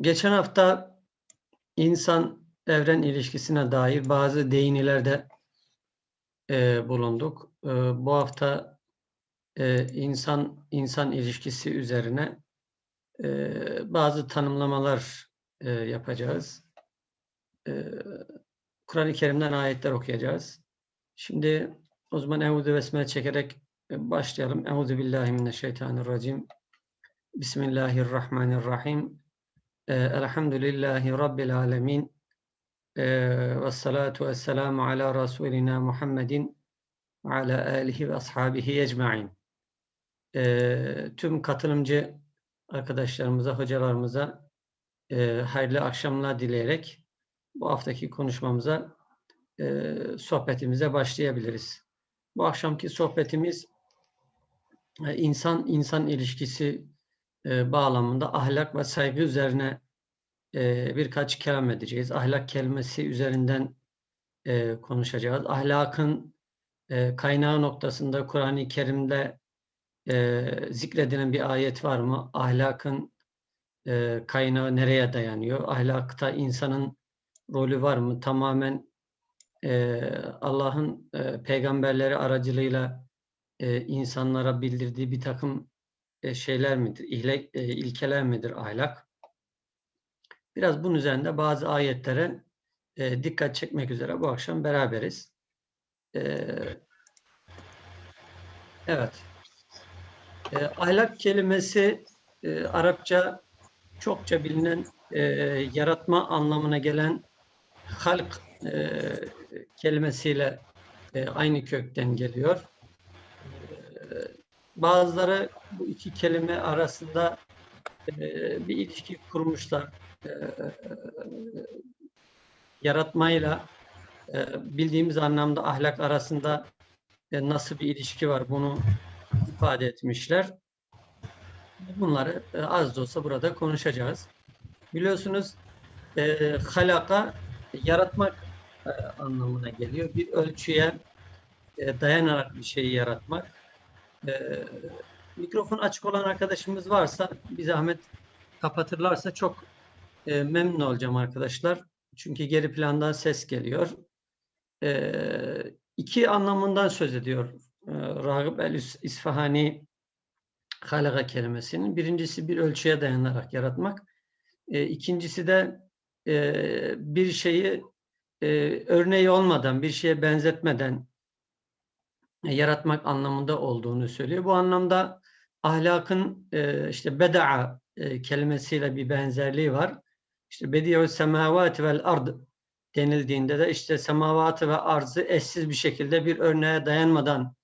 geçen hafta insan evren ilişkisine dair bazı değinilerde e, bulunduk. E, bu hafta e, insan insan ilişkisi üzerine e, bazı tanımlamalar e, yapacağız. E, Kur'an-ı Kerim'den ayetler okuyacağız. Şimdi o zaman Eûzü Besmele çekerek e, başlayalım. Eûzü Billahi Mineşşeytanirracim. Bismillahirrahmanirrahim. E, elhamdülillahi Rabbil alemin. E, ve salatu ve selamu ala Resulina Muhammedin ala alihi ve ashabihi ecma'in. E, tüm katılımcı arkadaşlarımıza, hocalarımıza e, hayırlı akşamlar dileyerek bu haftaki konuşmamıza, e, sohbetimize başlayabiliriz. Bu akşamki sohbetimiz e, insan insan ilişkisi bağlamında ahlak ve saygı üzerine e, birkaç kelam edeceğiz. Ahlak kelimesi üzerinden e, konuşacağız. Ahlakın e, kaynağı noktasında Kur'an-ı Kerim'de e, zikredilen bir ayet var mı? Ahlakın e, kaynağı nereye dayanıyor? Ahlakta insanın rolü var mı? Tamamen e, Allah'ın e, peygamberleri aracılığıyla e, insanlara bildirdiği bir takım e, şeyler midir? İhle, e, ilkeler midir ahlak? Biraz bunun üzerinde bazı ayetlere e, dikkat çekmek üzere bu akşam beraberiz. E, evet. E, ahlak kelimesi e, Arapça çokça bilinen e, yaratma anlamına gelen halk e, kelimesiyle e, aynı kökten geliyor. E, bazıları bu iki kelime arasında e, bir ilişki kurmuşlar. E, yaratmayla e, bildiğimiz anlamda ahlak arasında e, nasıl bir ilişki var bunu ifade etmişler. Bunları e, az da olsa burada konuşacağız. Biliyorsunuz e, halaka yaratmak e, anlamına geliyor. Bir ölçüye e, dayanarak bir şeyi yaratmak. E, mikrofon açık olan arkadaşımız varsa bir zahmet kapatırlarsa çok e, memnun olacağım arkadaşlar. Çünkü geri plandan ses geliyor. E, iki anlamından söz ediyor e, Ragıp el-İsfahani halaka kelimesinin. Birincisi bir ölçüye dayanarak yaratmak. E, ikincisi de e, bir şeyi e, örneği olmadan, bir şeye benzetmeden yaratmak anlamında olduğunu söylüyor. Bu anlamda ahlakın e, işte beda'a e, kelimesiyle bir benzerliği var. İşte bedi'u semavati vel ard denildiğinde de işte semavatı ve arzı eşsiz bir şekilde bir örneğe dayanmadan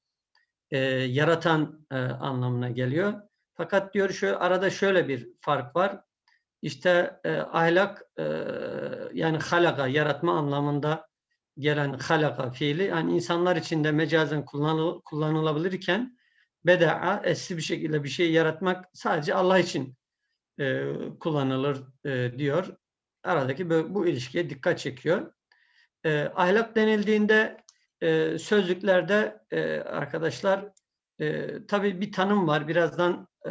e, yaratan e, anlamına geliyor. Fakat diyor şu arada şöyle bir fark var. İşte e, ahlak e, yani halaka yaratma anlamında gelen halaka fiili yani insanlar için de mecazen kullanıl, kullanılabilirken beda'a esli bir şekilde bir şey yaratmak sadece Allah için e, kullanılır e, diyor. Aradaki bu, bu ilişkiye dikkat çekiyor. E, ahlak denildiğinde e, sözlüklerde e, arkadaşlar e, tabii bir tanım var. Birazdan e,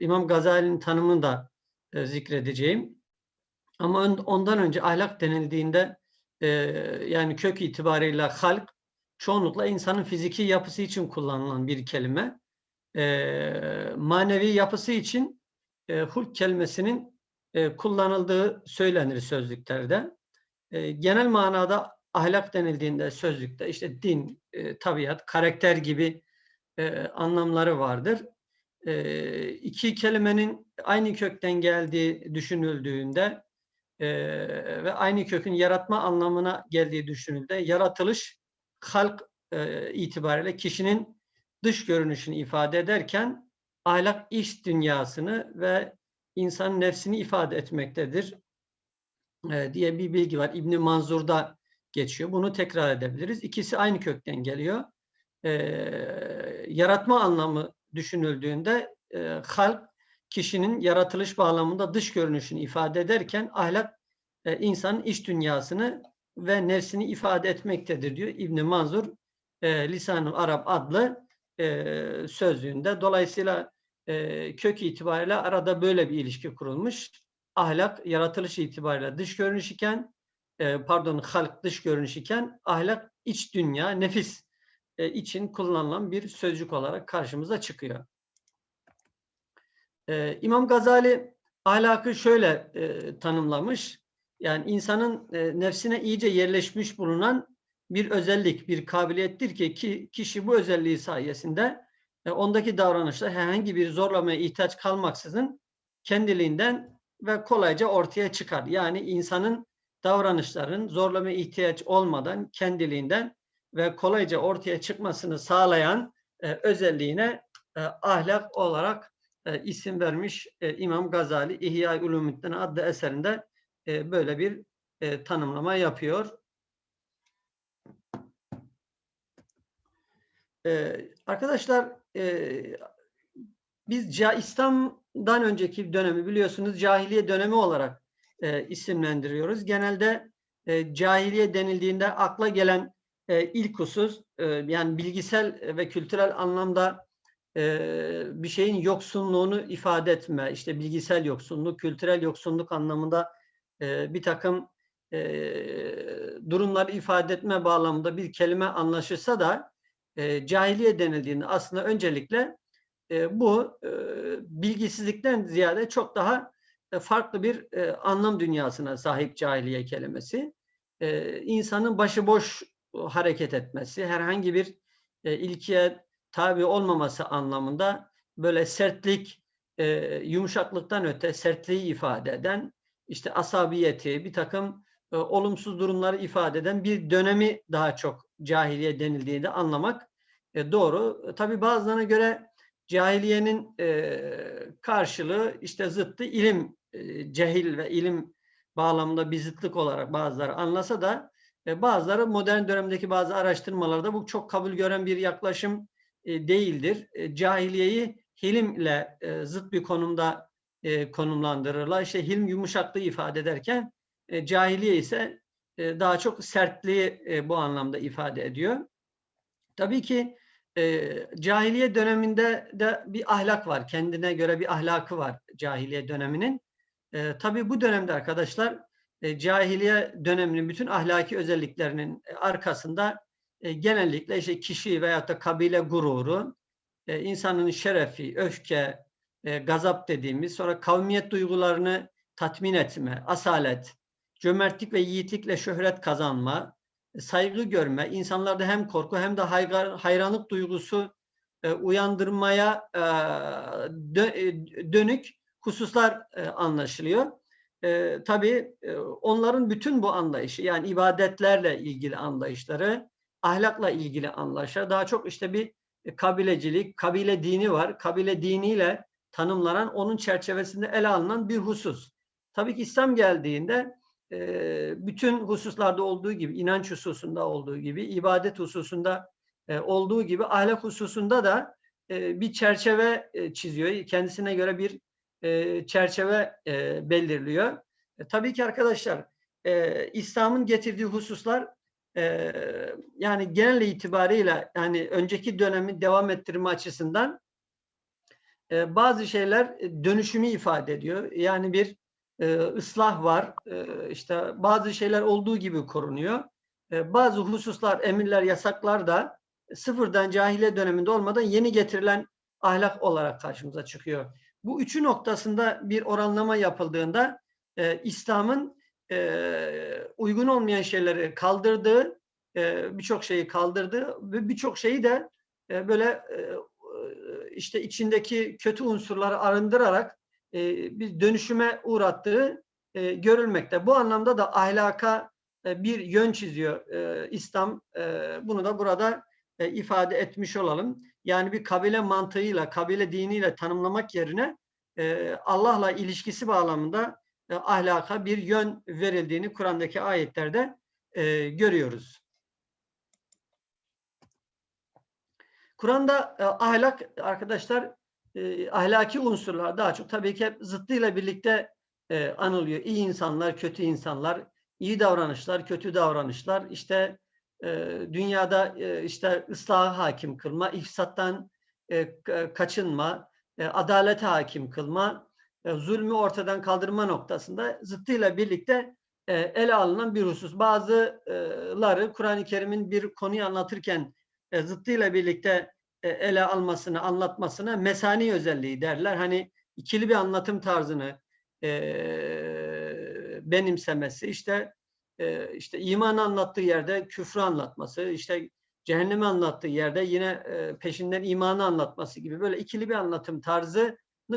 İmam Gazali'nin tanımını da e, zikredeceğim. Ama ondan önce ahlak denildiğinde e, yani kök itibariyle halk çoğunlukla insanın fiziki yapısı için kullanılan bir kelime. E, manevi yapısı için e, hulk kelimesinin e, kullanıldığı söylenir sözlüklerde. E, genel manada ahlak denildiğinde sözlükte işte din, e, tabiat, karakter gibi e, anlamları vardır. E, iki kelimenin aynı kökten geldiği düşünüldüğünde e, ve aynı kökün yaratma anlamına geldiği düşünüldüğünde yaratılış halk e, itibariyle kişinin dış görünüşünü ifade ederken ahlak iç dünyasını ve insan nefsini ifade etmektedir e, diye bir bilgi var. İbn Manzur'da geçiyor. Bunu tekrar edebiliriz. İkisi aynı kökten geliyor. E, yaratma anlamı düşünüldüğünde e, halk kişinin yaratılış bağlamında dış görünüşünü ifade ederken ahlak e, insanın iç dünyasını ve nefsini ifade etmektedir diyor İbn Manzur e, Lisan-ı Arap adlı e, sözlüğünde. Dolayısıyla e, kök itibariyle arada böyle bir ilişki kurulmuş. ahlak yaratılış itibariyle dış görünüş iken e, pardon halk dış görünüş iken ahlak iç dünya, nefis e, için kullanılan bir sözcük olarak karşımıza çıkıyor. E, İmam Gazali ahlakı şöyle tanımlamış. Yani insanın nefsine iyice yerleşmiş bulunan bir özellik, bir kabiliyettir ki kişi bu özelliği sayesinde e, ondaki davranışlar herhangi bir zorlamaya ihtiyaç kalmaksızın kendiliğinden ve kolayca ortaya çıkar. Yani insanın davranışların zorlamaya ihtiyaç olmadan kendiliğinden ve kolayca ortaya çıkmasını sağlayan e, özelliğine e, ahlak olarak e, isim vermiş e, İmam Gazali İhya-i Ulumuddin adlı eserinde e, böyle bir e, tanımlama yapıyor. E, arkadaşlar biz İslam'dan önceki dönemi biliyorsunuz cahiliye dönemi olarak e, isimlendiriyoruz. Genelde e, cahiliye denildiğinde akla gelen e, ilk husus e, yani bilgisel ve kültürel anlamda e, bir şeyin yoksunluğunu ifade etme, işte bilgisel yoksunluk, kültürel yoksunluk anlamında e, bir takım e, durumları ifade etme bağlamında bir kelime anlaşılsa da e, cahiliye denildiğinde aslında öncelikle e, bu e, bilgisizlikten ziyade çok daha e, farklı bir anlam dünyasına sahip cahiliye kelimesi. E, insanın başıboş hareket etmesi, herhangi bir ilkiye tabi olmaması anlamında böyle sertlik, yumuşaklıktan öte sertliği ifade eden, işte asabiyeti, bir takım olumsuz durumları ifade eden bir dönemi daha çok cahiliye denildiğinde anlamak e, doğru. Tabi bazılarına göre cahiliyenin e, karşılığı işte zıttı ilim, e, cehil ve ilim bağlamında bir zıtlık olarak bazıları anlasa da e, bazıları modern dönemdeki bazı araştırmalarda bu çok kabul gören bir yaklaşım e, değildir. E, cahiliyeyi hilimle e, zıt bir konumda e, konumlandırırlar. İşte hilim yumuşaklığı ifade ederken e, cahiliye ise e, daha çok sertliği e, bu anlamda ifade ediyor. Tabii ki e, cahiliye döneminde de bir ahlak var. Kendine göre bir ahlakı var cahiliye döneminin. E, tabii bu dönemde arkadaşlar e, cahiliye döneminin bütün ahlaki özelliklerinin arkasında genellikle işte kişi veyahut da kabile gururu, insanın şerefi, öfke, gazap dediğimiz, sonra kavmiyet duygularını tatmin etme, asalet, cömertlik ve yiğitlikle şöhret kazanma, saygı görme, insanlarda hem korku hem de hayranlık duygusu e, uyandırmaya e, e, dönük hususlar anlaşılıyor. tabii onların bütün bu anlayışı yani ibadetlerle ilgili anlayışları, ahlakla ilgili anlayışlar daha çok işte bir kabilecilik, kabile dini var. Kabile diniyle tanımlanan onun çerçevesinde ele alınan bir husus. Tabii ki İslam geldiğinde bütün hususlarda olduğu gibi, inanç hususunda olduğu gibi, ibadet hususunda olduğu gibi ahlak hususunda da bir çerçeve çiziyor. Kendisine göre bir çerçeve belirliyor. Tabii ki arkadaşlar İslam'ın getirdiği hususlar yani genel itibariyle yani önceki dönemi devam ettirme açısından bazı şeyler dönüşümü ifade ediyor. Yani bir e, ıslah var. E, işte bazı şeyler olduğu gibi korunuyor. E, bazı hususlar, emirler, yasaklar da sıfırdan cahiliye döneminde olmadan yeni getirilen ahlak olarak karşımıza çıkıyor. Bu üçü noktasında bir oranlama yapıldığında e, İslam'ın e, uygun olmayan şeyleri kaldırdığı, e, birçok şeyi kaldırdığı ve birçok şeyi de e, böyle e, işte içindeki kötü unsurları arındırarak e, bir dönüşüme uğrattığı e, görülmekte. Bu anlamda da ahlaka e, bir yön çiziyor e, İslam. E, bunu da burada e, ifade etmiş olalım. Yani bir kabile mantığıyla, kabile diniyle tanımlamak yerine e, Allah'la ilişkisi bağlamında e, ahlaka bir yön verildiğini Kur'an'daki ayetlerde e, görüyoruz. Kur'an'da e, ahlak arkadaşlar e, ahlaki unsurlar daha çok tabii ki hep zıttıyla birlikte e, anılıyor. İyi insanlar, kötü insanlar, iyi davranışlar, kötü davranışlar, işte e, dünyada e, işte ıslahı hakim kılma, ifsattan e, kaçınma, e, adalete hakim kılma, e, zulmü ortadan kaldırma noktasında zıttıyla birlikte e, ele alınan bir husus. Bazıları Kur'an-ı Kerim'in bir konuyu anlatırken e, zıttıyla birlikte ele almasını, anlatmasına mesani özelliği derler. Hani ikili bir anlatım tarzını e, benimsemesi, işte e, işte iman anlattığı yerde küfrü anlatması, işte cehennemi anlattığı yerde yine e, peşinden imanı anlatması gibi böyle ikili bir anlatım tarzını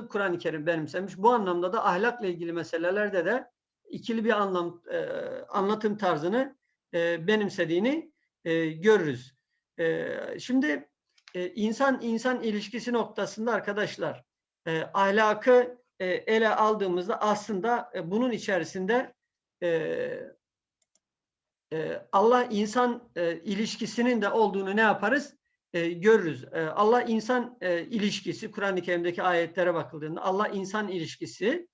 Kur'an-ı Kerim benimsemiş. Bu anlamda da ahlakla ilgili meselelerde de ikili bir anlam e, anlatım tarzını e, benimsediğini e, görürüz. E, şimdi e, insan insan ilişkisi noktasında arkadaşlar e, ahlakı e, ele aldığımızda aslında e, bunun içerisinde e, e, Allah insan e, ilişkisinin de olduğunu ne yaparız? E, görürüz. E, Allah insan e, ilişkisi Kur'an-ı Kerim'deki ayetlere bakıldığında Allah insan ilişkisi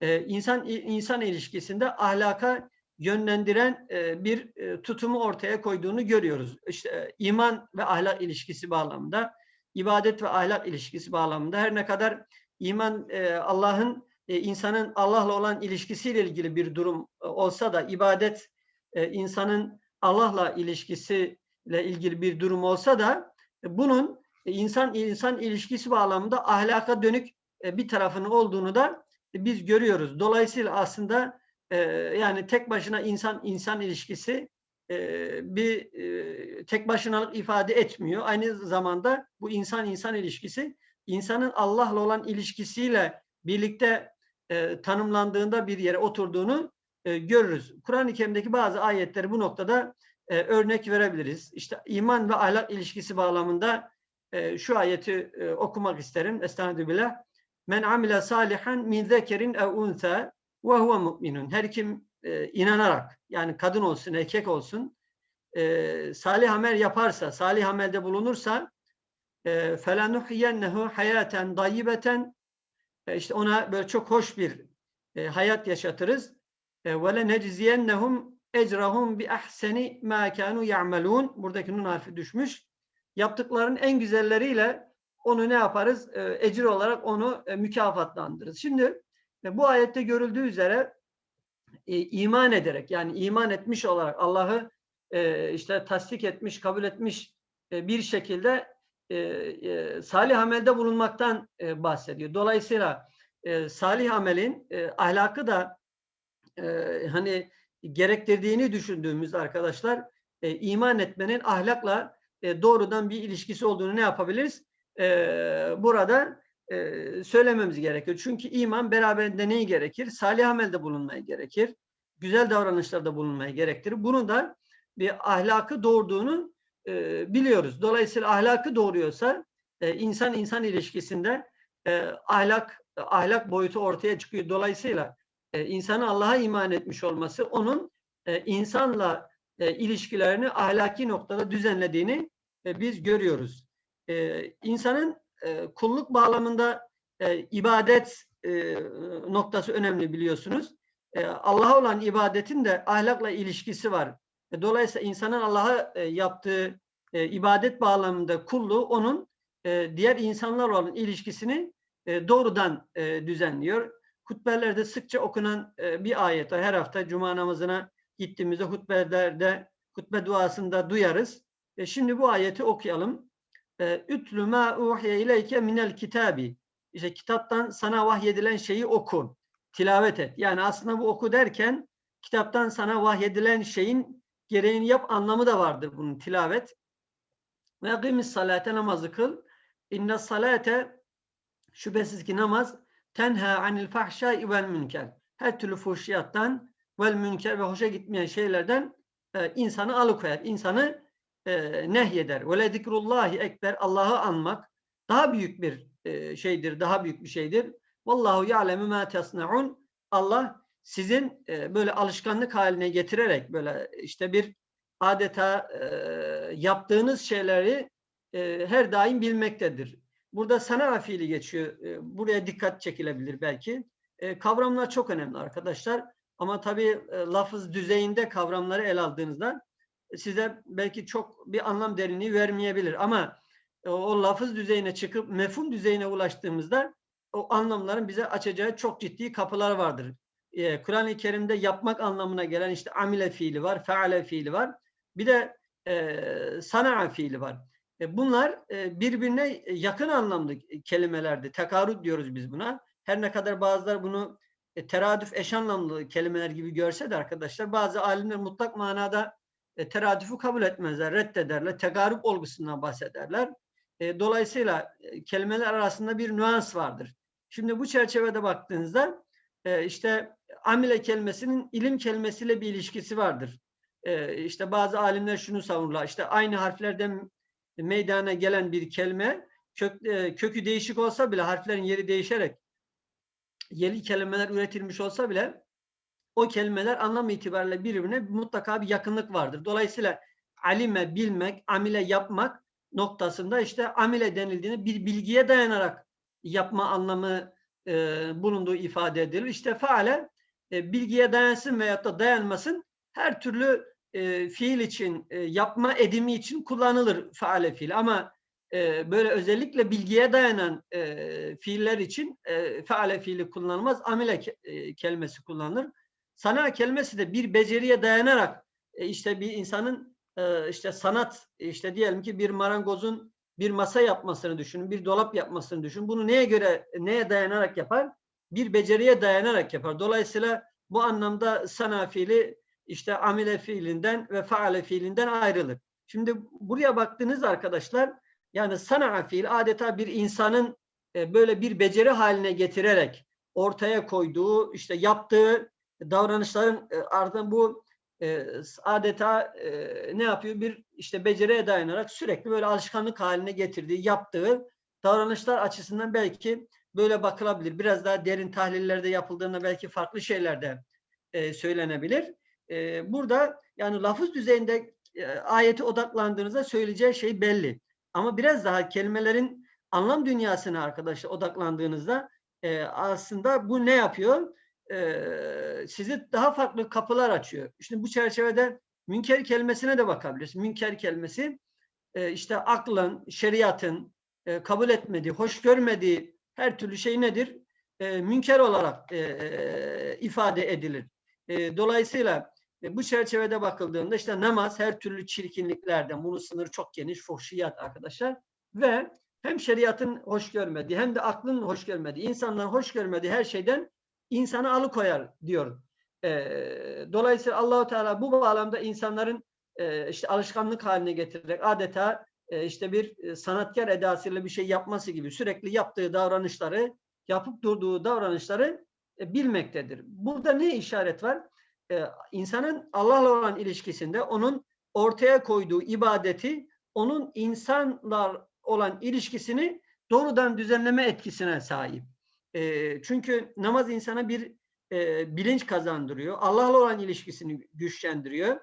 e, insan insan ilişkisinde ahlaka yönlendiren e, bir e, tutumu ortaya koyduğunu görüyoruz. İşte e, iman ve ahlak ilişkisi bağlamında, ibadet ve ahlak ilişkisi bağlamında her ne kadar iman Allah'ın insanın Allah'la olan ilişkisiyle ilgili bir durum olsa da ibadet insanın Allah'la ilişkisiyle ilgili bir durum olsa da bunun insan insan ilişkisi bağlamında ahlaka dönük bir tarafının olduğunu da biz görüyoruz. Dolayısıyla aslında e, yani tek başına insan insan ilişkisi e, bir e, tek başınalık ifade etmiyor. Aynı zamanda bu insan insan ilişkisi insanın Allah'la olan ilişkisiyle birlikte e, tanımlandığında bir yere oturduğunu görürüz. Kur'an-ı Kerim'deki bazı ayetleri bu noktada örnek verebiliriz. İşte iman ve ahlak ilişkisi bağlamında şu ayeti okumak isterim. Estağfirullah. Men amile salihan min zekerin ev unsa ve huve mu'minun. Her kim e, inanarak yani kadın olsun erkek olsun e, salih amel yaparsa, salih amelde bulunursa e, felenuhyennehu hayaten dayyibeten e, işte ona böyle çok hoş bir e, hayat yaşatırız. E, ve lenecziyennehum ecrahum bi ahseni ma kanu ya'malun. Buradaki nun harfi düşmüş. Yaptıklarının en güzelleriyle onu ne yaparız? E, ecir olarak onu e, mükafatlandırırız. Şimdi e, bu ayette görüldüğü üzere e, iman ederek yani iman etmiş olarak Allah'ı e, işte tasdik etmiş, kabul etmiş e, bir şekilde e, e, salih amelde bulunmaktan e, bahsediyor. Dolayısıyla e, salih amelin e, ahlakı da e, hani gerektirdiğini düşündüğümüz arkadaşlar e, iman etmenin ahlakla e, doğrudan bir ilişkisi olduğunu ne yapabiliriz? E, burada e, söylememiz gerekiyor. Çünkü iman beraberinde neyi gerekir? Salih amelde bulunmaya gerekir. Güzel davranışlarda bulunmaya gerektirir. Bunu da bir ahlakı doğurduğunu e, biliyoruz. Dolayısıyla ahlakı doğuruyorsa e, insan insan ilişkisinde e, ahlak ahlak boyutu ortaya çıkıyor. Dolayısıyla e, insanın Allah'a iman etmiş olması onun e, insanla e, ilişkilerini ahlaki noktada düzenlediğini e, biz görüyoruz. E, insanın e, kulluk bağlamında e, ibadet e, noktası önemli biliyorsunuz. E, Allah'a olan ibadetin de ahlakla ilişkisi var. E, dolayısıyla insanın Allah'a e, yaptığı e, ibadet bağlamında kulluğu onun e, diğer insanlarla olan ilişkisini e, doğrudan e, düzenliyor. Hutbelerde sıkça okunan e, bir ayet. Her hafta cuma namazına gittiğimizde hutbelerde, hutbe duasında duyarız. E, şimdi bu ayeti okuyalım. E, Ütlü ma uhiye ileyke minel kitabi. İşte kitaptan sana vahyedilen şeyi oku. Tilavet et. Yani aslında bu oku derken kitaptan sana vahyedilen şeyin gereğini yap anlamı da vardır bunun tilavet. Ve yakimis salate namazı kıl. İnne salate şüphesiz ki namaz tenha anil fahşai vel münker. Her türlü fuhşiyattan vel münker ve hoşa gitmeyen şeylerden e, insanı alıkoyar. İnsanı e, nehyeder. Ve zikrullahi ekber. Allah'ı anmak daha büyük bir e, şeydir. Daha büyük bir şeydir. Vallahu ya'lemu ma tasnaun. Allah sizin e, böyle alışkanlık haline getirerek böyle işte bir adeta e, yaptığınız şeyleri e, her daim bilmektedir. Burada sana fiili geçiyor. E, buraya dikkat çekilebilir belki. E, kavramlar çok önemli arkadaşlar. Ama tabii e, lafız düzeyinde kavramları el aldığınızda size belki çok bir anlam derinliği vermeyebilir. Ama o lafız düzeyine çıkıp mefhum düzeyine ulaştığımızda o anlamların bize açacağı çok ciddi kapılar vardır. Ee, Kur'an-ı Kerim'de yapmak anlamına gelen işte amile fiili var, feale fiili var. Bir de e, sana'a fiili var. E, bunlar e, birbirine yakın anlamlı kelimelerdi. Tekarüt diyoruz biz buna. Her ne kadar bazılar bunu e, teradüf eş anlamlı kelimeler gibi görse de arkadaşlar bazı alimler mutlak manada e, teradüfü kabul etmezler, reddederler. Tegarüp olgusundan bahsederler. E, dolayısıyla e, kelimeler arasında bir nüans vardır. Şimdi bu çerçevede baktığınızda e, işte amile kelimesinin ilim kelimesiyle bir ilişkisi vardır. E, işte bazı alimler şunu savunurlar. İşte aynı harflerden meydana gelen bir kelime kök, e, kökü değişik olsa bile harflerin yeri değişerek yeni kelimeler üretilmiş olsa bile o kelimeler anlam itibariyle birbirine mutlaka bir yakınlık vardır. Dolayısıyla alime bilmek, amile yapmak noktasında işte amile denildiğini bir bilgiye dayanarak yapma anlamı e, bulunduğu ifade edilir. İşte faale e, bilgiye dayansın veyahut da dayanmasın her türlü e, fiil için, e, yapma edimi için kullanılır faale fiil. Ama e, böyle özellikle bilgiye dayanan e, fiiller için e, faale fiili kullanılmaz. Amile ke, e, kelimesi kullanılır. Sana kelimesi de bir beceriye dayanarak e, işte bir insanın e, işte sanat işte diyelim ki bir marangozun bir masa yapmasını düşünün, bir dolap yapmasını düşünün. Bunu neye göre, neye dayanarak yapar? Bir beceriye dayanarak yapar. Dolayısıyla bu anlamda sana fiili işte amile fiilinden ve faale fiilinden ayrılır. Şimdi buraya baktığınız arkadaşlar yani sana fiil adeta bir insanın e, böyle bir beceri haline getirerek ortaya koyduğu işte yaptığı davranışların e, ardından bu e, adeta ne yapıyor bir işte beceriye dayanarak sürekli böyle alışkanlık haline getirdiği yaptığı davranışlar açısından belki böyle bakılabilir. Biraz daha derin tahlillerde yapıldığında belki farklı şeyler de söylenebilir. burada yani lafız düzeyinde ayeti odaklandığınızda söyleyeceği şey belli. Ama biraz daha kelimelerin anlam dünyasına arkadaşlar odaklandığınızda e, aslında bu ne yapıyor? E, sizi daha farklı kapılar açıyor. Şimdi bu çerçevede münker kelimesine de bakabiliriz. Münker kelimesi e, işte aklın, şeriatın e, kabul etmediği, hoş görmediği her türlü şey nedir? Münker olarak ifade edilir. Dolayısıyla bu çerçevede bakıldığında işte namaz her türlü çirkinliklerden, bunu sınır çok geniş, fuhşiyat arkadaşlar ve hem şeriatın hoş görmediği hem de aklın hoş görmediği, insanların hoş görmediği her şeyden insanı alıkoyar diyor. E, dolayısıyla Allahu Teala bu bağlamda insanların e, işte alışkanlık haline getirerek adeta e, işte bir e, sanatkar edasıyla bir şey yapması gibi sürekli yaptığı davranışları, yapıp durduğu davranışları e, bilmektedir. Burada ne işaret var? e, insanın Allah'la olan ilişkisinde onun ortaya koyduğu ibadeti onun insanlar olan ilişkisini doğrudan düzenleme etkisine sahip. E, çünkü namaz insana bir e, bilinç kazandırıyor. Allah'la olan ilişkisini güçlendiriyor.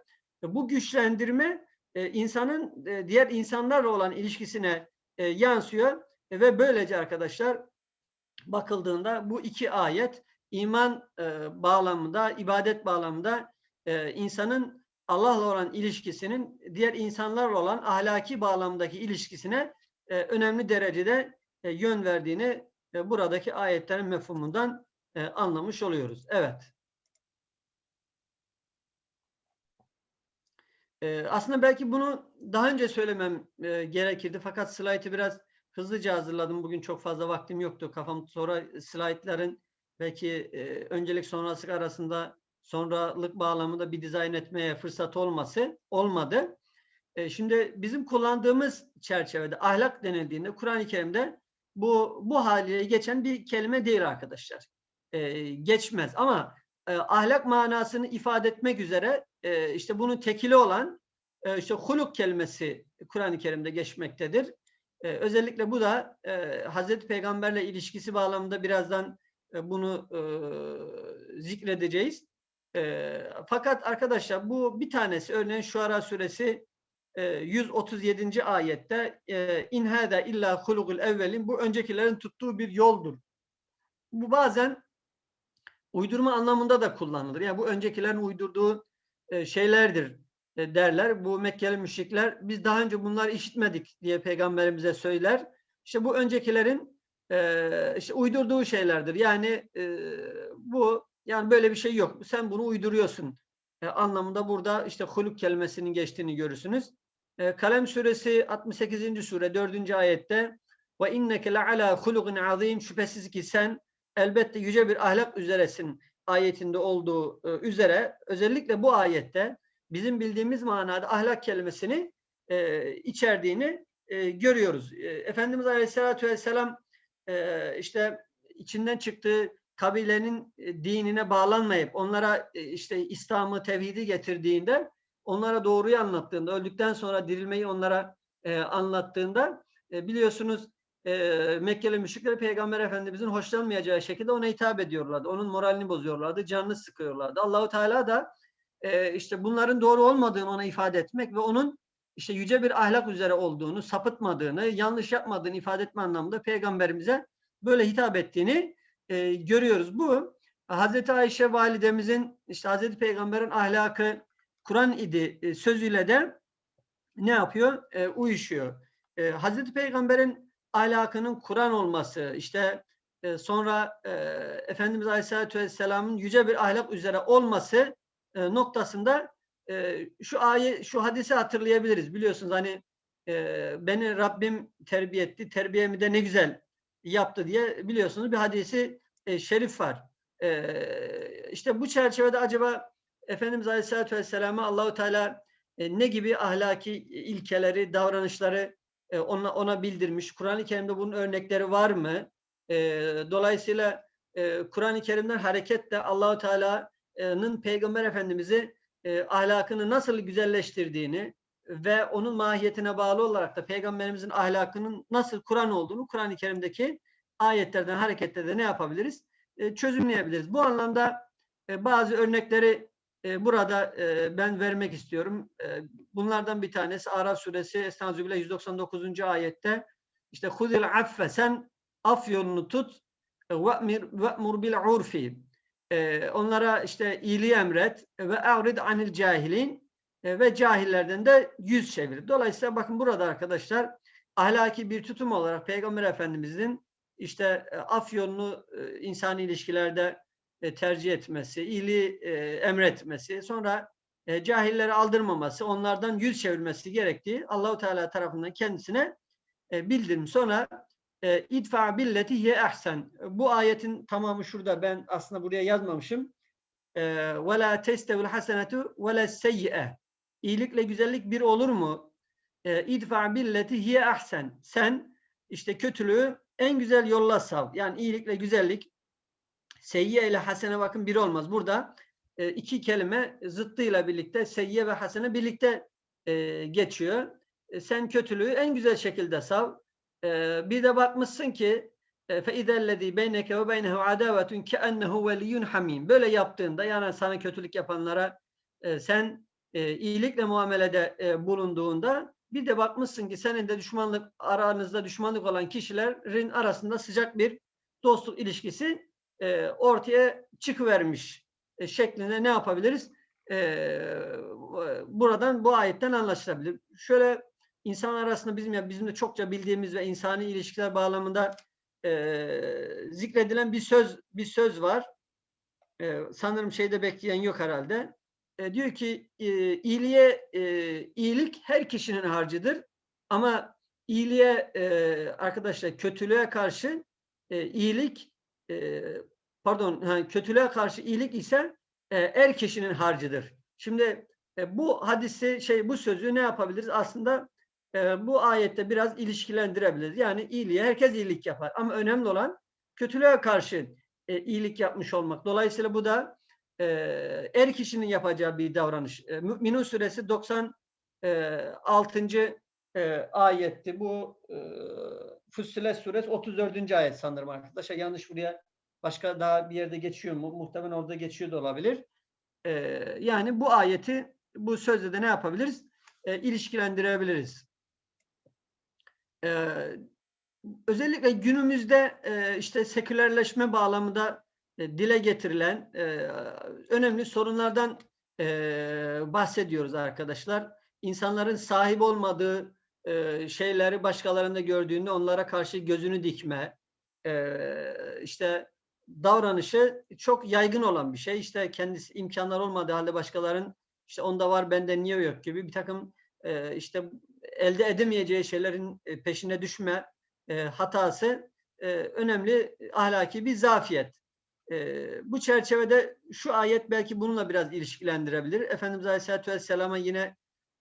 E, bu güçlendirme e, insanın e, diğer insanlarla olan ilişkisine e, yansıyor e, ve böylece arkadaşlar bakıldığında bu iki ayet iman e, bağlamında, ibadet bağlamında e, insanın Allah'la olan ilişkisinin diğer insanlarla olan ahlaki bağlamdaki ilişkisine e, önemli derecede e, yön verdiğini e, buradaki ayetlerin mefhumundan e, anlamış oluyoruz. Evet. E, aslında belki bunu daha önce söylemem gerekirdi fakat slaytı biraz hızlıca hazırladım. Bugün çok fazla vaktim yoktu. Kafam sonra slaytların belki öncelik sonrasılık arasında sonralık bağlamında bir dizayn etmeye fırsat olması olmadı. Şimdi bizim kullandığımız çerçevede ahlak denildiğinde Kur'an-ı Kerim'de bu bu haliyle geçen bir kelime değil arkadaşlar. E, geçmez ama e, ahlak manasını ifade etmek üzere e, işte bunun tekili olan e, işte huluk kelimesi Kur'an-ı Kerim'de geçmektedir. E, özellikle bu da e, Hazreti Peygamberle ilişkisi bağlamında birazdan e, bunu e, zikredeceğiz. E, fakat arkadaşlar bu bir tanesi örneğin Şuara suresi 137. ayette e, in hada illa hulugul evvelin bu öncekilerin tuttuğu bir yoldur. Bu bazen uydurma anlamında da kullanılır. Yani bu öncekilerin uydurduğu e, şeylerdir e, derler. Bu Mekkeli müşrikler biz daha önce bunları işitmedik diye peygamberimize söyler. İşte bu öncekilerin e, işte uydurduğu şeylerdir. Yani e, bu yani böyle bir şey yok. Sen bunu uyduruyorsun e, anlamında burada işte huluk kelimesinin geçtiğini görürsünüz. E, Kalem suresi 68. sure 4. ayette ve inneke le ala hulukin azim şüphesiz ki sen elbette yüce bir ahlak üzeresin ayetinde olduğu e, üzere özellikle bu ayette bizim bildiğimiz manada ahlak kelimesini e, içerdiğini e, görüyoruz. Efendimiz Aleyhisselatü Vesselam işte içinden çıktığı kabilenin dinine bağlanmayıp onlara işte İslam'ı, tevhidi getirdiğinde onlara doğruyu anlattığında, öldükten sonra dirilmeyi onlara e, anlattığında e, biliyorsunuz e, Mekkeli müşrikleri Peygamber Efendimizin hoşlanmayacağı şekilde ona hitap ediyorlardı. Onun moralini bozuyorlardı, canını sıkıyorlardı. Allahu Teala da e, işte bunların doğru olmadığını ona ifade etmek ve onun işte yüce bir ahlak üzere olduğunu, sapıtmadığını, yanlış yapmadığını ifade etme anlamında peygamberimize böyle hitap ettiğini e, görüyoruz. Bu Hazreti Ayşe validemizin işte Hazreti Peygamber'in ahlakı Kur'an idi e, sözüyle de ne yapıyor? E, uyuşuyor. E, Hazreti Peygamber'in ahlakının Kur'an olması, işte e, sonra e, Efendimiz Aleyhisselatü Vesselam'ın yüce bir ahlak üzere olması e, noktasında e, şu ayet, şu hadisi hatırlayabiliriz. Biliyorsunuz hani e, beni Rabbim terbiye etti, terbiyemi de ne güzel yaptı diye biliyorsunuz bir hadisi e, şerif var. E, işte bu çerçevede acaba Efendimiz Aleyhisselatü Vesselam'a Allahu Teala e, ne gibi ahlaki ilkeleri, davranışları e, ona, ona bildirmiş? Kur'an-ı Kerim'de bunun örnekleri var mı? E, dolayısıyla e, Kur'an-ı Kerim'den hareketle Allahu Teala'nın Peygamber Efendimiz'i e, ahlakını nasıl güzelleştirdiğini ve onun mahiyetine bağlı olarak da Peygamberimizin ahlakının nasıl Kur'an olduğunu Kur'an-ı Kerim'deki ayetlerden hareketle de ne yapabiliriz? E, çözümleyebiliriz. Bu anlamda e, bazı örnekleri burada ben vermek istiyorum. Bunlardan bir tanesi Araf suresi Estağfirullah 199. ayette işte huzil affe sen af yolunu tut ve'mur bil urfi onlara işte iyiliği emret ve avrid anil cahilin ve cahillerden de yüz çevir. Dolayısıyla bakın burada arkadaşlar ahlaki bir tutum olarak Peygamber Efendimizin işte af yolunu insani ilişkilerde e, tercih etmesi, iyiliği e, emretmesi, sonra e, cahilleri aldırmaması, onlardan yüz çevirmesi gerektiği Allahu Teala tarafından kendisine e, bildirmiş. Sonra idfa billeti hiye ehsen. Bu ayetin tamamı şurada. Ben aslında buraya yazmamışım. Ve la testevil hasenetu ve la seyyi'e. İyilikle güzellik bir olur mu? E, idfa billeti hiye ehsen. Sen işte kötülüğü en güzel yolla sav. Yani iyilikle güzellik seyyiye ile hasene bakın bir olmaz. Burada e, iki kelime zıttıyla birlikte seyyiye ve hasene birlikte e, geçiyor. E, sen kötülüğü en güzel şekilde sav. E, bir de bakmışsın ki فَاِذَا الَّذ۪ي بَيْنَكَ وَبَيْنَهُ عَدَاوَةٌ كَأَنَّهُ وَلِيٌّ حَم۪يمٌ Böyle yaptığında yani sana kötülük yapanlara e, sen e, iyilikle muamelede e, bulunduğunda bir de bakmışsın ki senin de düşmanlık aranızda düşmanlık olan kişilerin arasında sıcak bir dostluk ilişkisi e, ortaya çıkıvermiş e, şeklinde ne yapabiliriz? E, buradan bu ayetten anlaşılabilir. Şöyle insan arasında bizim ya bizim de çokça bildiğimiz ve insani ilişkiler bağlamında e, zikredilen bir söz bir söz var. E, sanırım şeyde bekleyen yok herhalde. E, diyor ki e, iyiliğe e, iyilik her kişinin harcıdır ama iyiliğe e, arkadaşlar kötülüğe karşı e, iyilik pardon yani kötülüğe karşı iyilik ise er kişinin harcıdır. Şimdi bu hadisi şey bu sözü ne yapabiliriz? Aslında bu ayette biraz ilişkilendirebiliriz. Yani iyiliğe herkes iyilik yapar ama önemli olan kötülüğe karşı iyilik yapmış olmak. Dolayısıyla bu da er kişinin yapacağı bir davranış. E, Mü'minun suresi 96. E, ayetti. Bu Fussilet suresi 34. ayet sanırım arkadaşlar. Yanlış buraya başka daha bir yerde geçiyor mu? Muhtemelen orada geçiyor da olabilir. E, yani bu ayeti bu sözle de ne yapabiliriz? E, ilişkilendirebiliriz. E, özellikle günümüzde e, işte sekülerleşme bağlamında e, dile getirilen e, önemli sorunlardan e, bahsediyoruz arkadaşlar. İnsanların sahip olmadığı e, şeyleri başkalarında gördüğünde onlara karşı gözünü dikme, e, işte davranışı çok yaygın olan bir şey. İşte kendisi imkanlar olmadığı halde başkaların işte onda var bende niye yok gibi bir takım e, işte elde edemeyeceği şeylerin peşine düşme e, hatası önemli ahlaki bir zafiyet. Bu çerçevede şu ayet belki bununla biraz ilişkilendirebilir. Efendimiz Aleyhisselatü Vesselam'a yine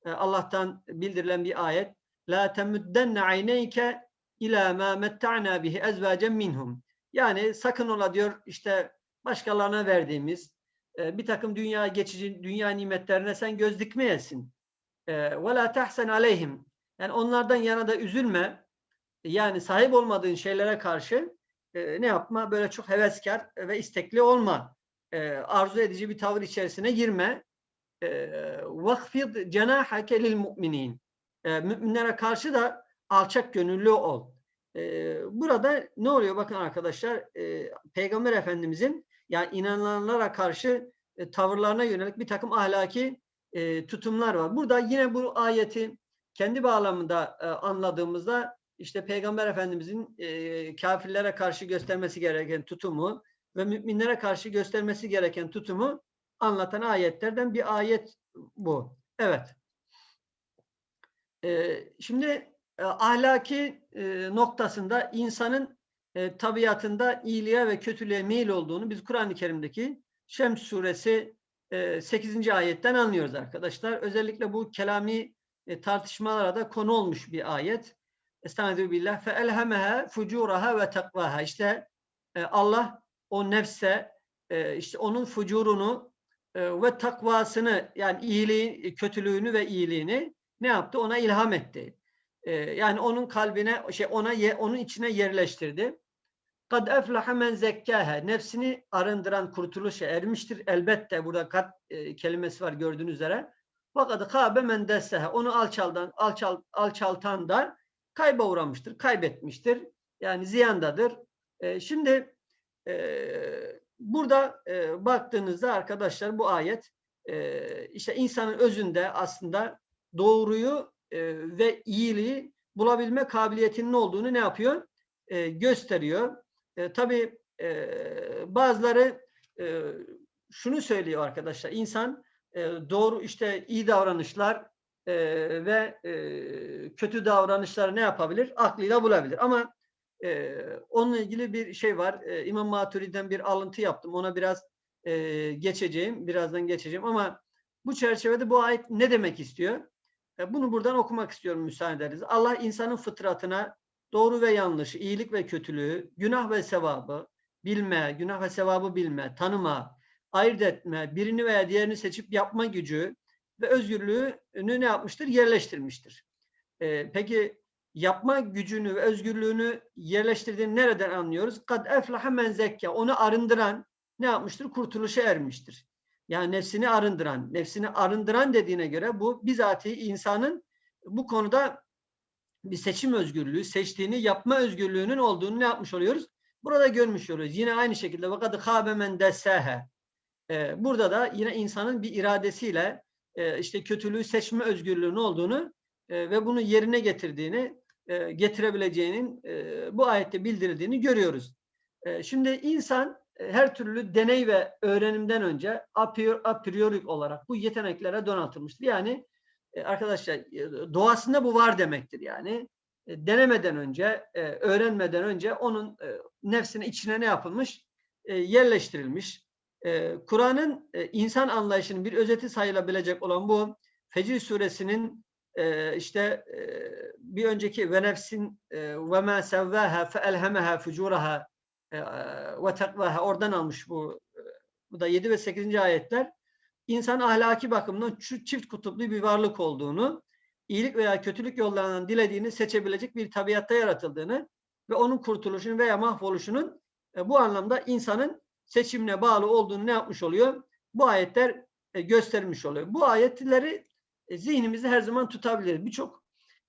Allah'tan bildirilen bir ayet la temuddenne ayneyke ila ma metta'na bihi ezvacen minhum. Yani sakın ola diyor işte başkalarına verdiğimiz e, bir takım dünya geçici dünya nimetlerine sen göz dikmeyesin. E, ve la tahsen aleyhim. Yani onlardan yana da üzülme. Yani sahip olmadığın şeylere karşı e, ne yapma? Böyle çok heveskar ve istekli olma. Arzu edici bir tavır içerisine girme. Vakfid cenahake lil mu'minin. E, müminlere karşı da alçak gönüllü ol. Ee, burada ne oluyor? Bakın arkadaşlar e, Peygamber Efendimizin yani inananlara karşı e, tavırlarına yönelik bir takım ahlaki e, tutumlar var. Burada yine bu ayeti kendi bağlamında anladığımızda işte Peygamber Efendimizin kafirlere karşı göstermesi gereken tutumu ve müminlere karşı göstermesi gereken tutumu anlatan ayetlerden bir ayet bu. Evet. Şimdi ahlaki noktasında insanın tabiatında iyiliğe ve kötülüğe meyil olduğunu biz Kur'an-ı Kerim'deki Şems suresi e, 8. ayetten anlıyoruz arkadaşlar. Özellikle bu kelami e, tartışmalara da konu olmuş bir ayet. Estaizu billah fe elhemeha fucuraha ve takvaha. İşte Allah o nefse işte onun fucurunu ve takvasını yani iyiliği, kötülüğünü ve iyiliğini ne yaptı? Ona ilham etti. E, yani onun kalbine şey ona onun içine yerleştirdi. Kad eflaha men zekkâhe. Nefsini arındıran kurtuluşa ermiştir. Elbette burada kat e, kelimesi var gördüğünüz üzere. Fakat kâbe men dessehe. Onu alçaldan, alçal, alçaltan da kayba uğramıştır, kaybetmiştir. Yani ziyandadır. E, şimdi e, burada e, baktığınızda arkadaşlar bu ayet işte insanın özünde aslında doğruyu e, ve iyiliği bulabilme kabiliyetinin olduğunu ne yapıyor? E, gösteriyor. E, tabii e, bazıları e, şunu söylüyor arkadaşlar. İnsan e, doğru işte iyi davranışlar e, ve e, kötü davranışları ne yapabilir? Aklıyla bulabilir. Ama e, onunla ilgili bir şey var. E, İmam Maturi'den bir alıntı yaptım. Ona biraz e, geçeceğim. Birazdan geçeceğim. Ama bu çerçevede bu ayet ne demek istiyor? E, bunu buradan okumak istiyorum müsaade ederiz. Allah insanın fıtratına doğru ve yanlış, iyilik ve kötülüğü, günah ve sevabı bilme, günah ve sevabı bilme, tanıma, ayırt etme, birini veya diğerini seçip yapma gücü ve özgürlüğünü ne yapmıştır? Yerleştirmiştir. Ee, peki yapma gücünü ve özgürlüğünü yerleştirdiğini nereden anlıyoruz? Kad eflaha men zekke. Onu arındıran ne yapmıştır? Kurtuluşa ermiştir. Yani nefsini arındıran. Nefsini arındıran dediğine göre bu bizatihi insanın bu konuda bir seçim özgürlüğü, seçtiğini yapma özgürlüğünün olduğunu ne yapmış oluyoruz? Burada görmüş oluyoruz. Yine aynı şekilde vakadı kâbe men dessehe. Burada da yine insanın bir iradesiyle e, işte kötülüğü seçme özgürlüğünün olduğunu e, ve bunu yerine getirdiğini, e, getirebileceğinin bu ayette bildirildiğini görüyoruz. Şimdi insan her türlü deney ve öğrenimden önce a priori olarak bu yeteneklere donatılmıştır. Yani e, arkadaşlar e, doğasında bu var demektir yani. E, denemeden önce, öğrenmeden önce onun nefsine içine ne yapılmış? Yerleştirilmiş. Kur'an'ın insan anlayışının bir özeti sayılabilecek olan bu Fecir suresinin işte bir önceki ve nefsin ve ma sevvaha fe elhemeha fucuraha ve takvaha oradan almış bu bu da 7 ve 8. ayetler insan ahlaki bakımdan çift kutuplu bir varlık olduğunu, iyilik veya kötülük yollarından dilediğini seçebilecek bir tabiatta yaratıldığını ve onun kurtuluşunun veya mahvoluşunun e, bu anlamda insanın seçimine bağlı olduğunu ne yapmış oluyor? Bu ayetler e, göstermiş oluyor. Bu ayetleri e, zihnimizde her zaman tutabiliriz. Birçok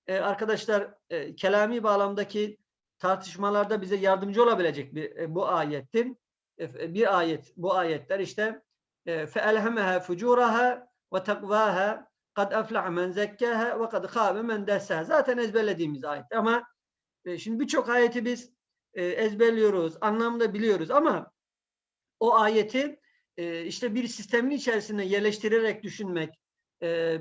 e, arkadaşlar e, kelami bağlamdaki tartışmalarda bize yardımcı olabilecek bir e, bu ayetin e, e, bir ayet bu ayetler işte فَاَلْهَمَهَا فُجُورَهَا وَتَقْوَاهَا قَدْ اَفْلَعَ مَنْ زَكَّهَا وَقَدْ خَابَ مَنْ دَسَّهَا Zaten ezberlediğimiz ayet ama şimdi birçok ayeti biz ezberliyoruz, anlamda biliyoruz ama o ayeti işte bir sistemin içerisine yerleştirerek düşünmek,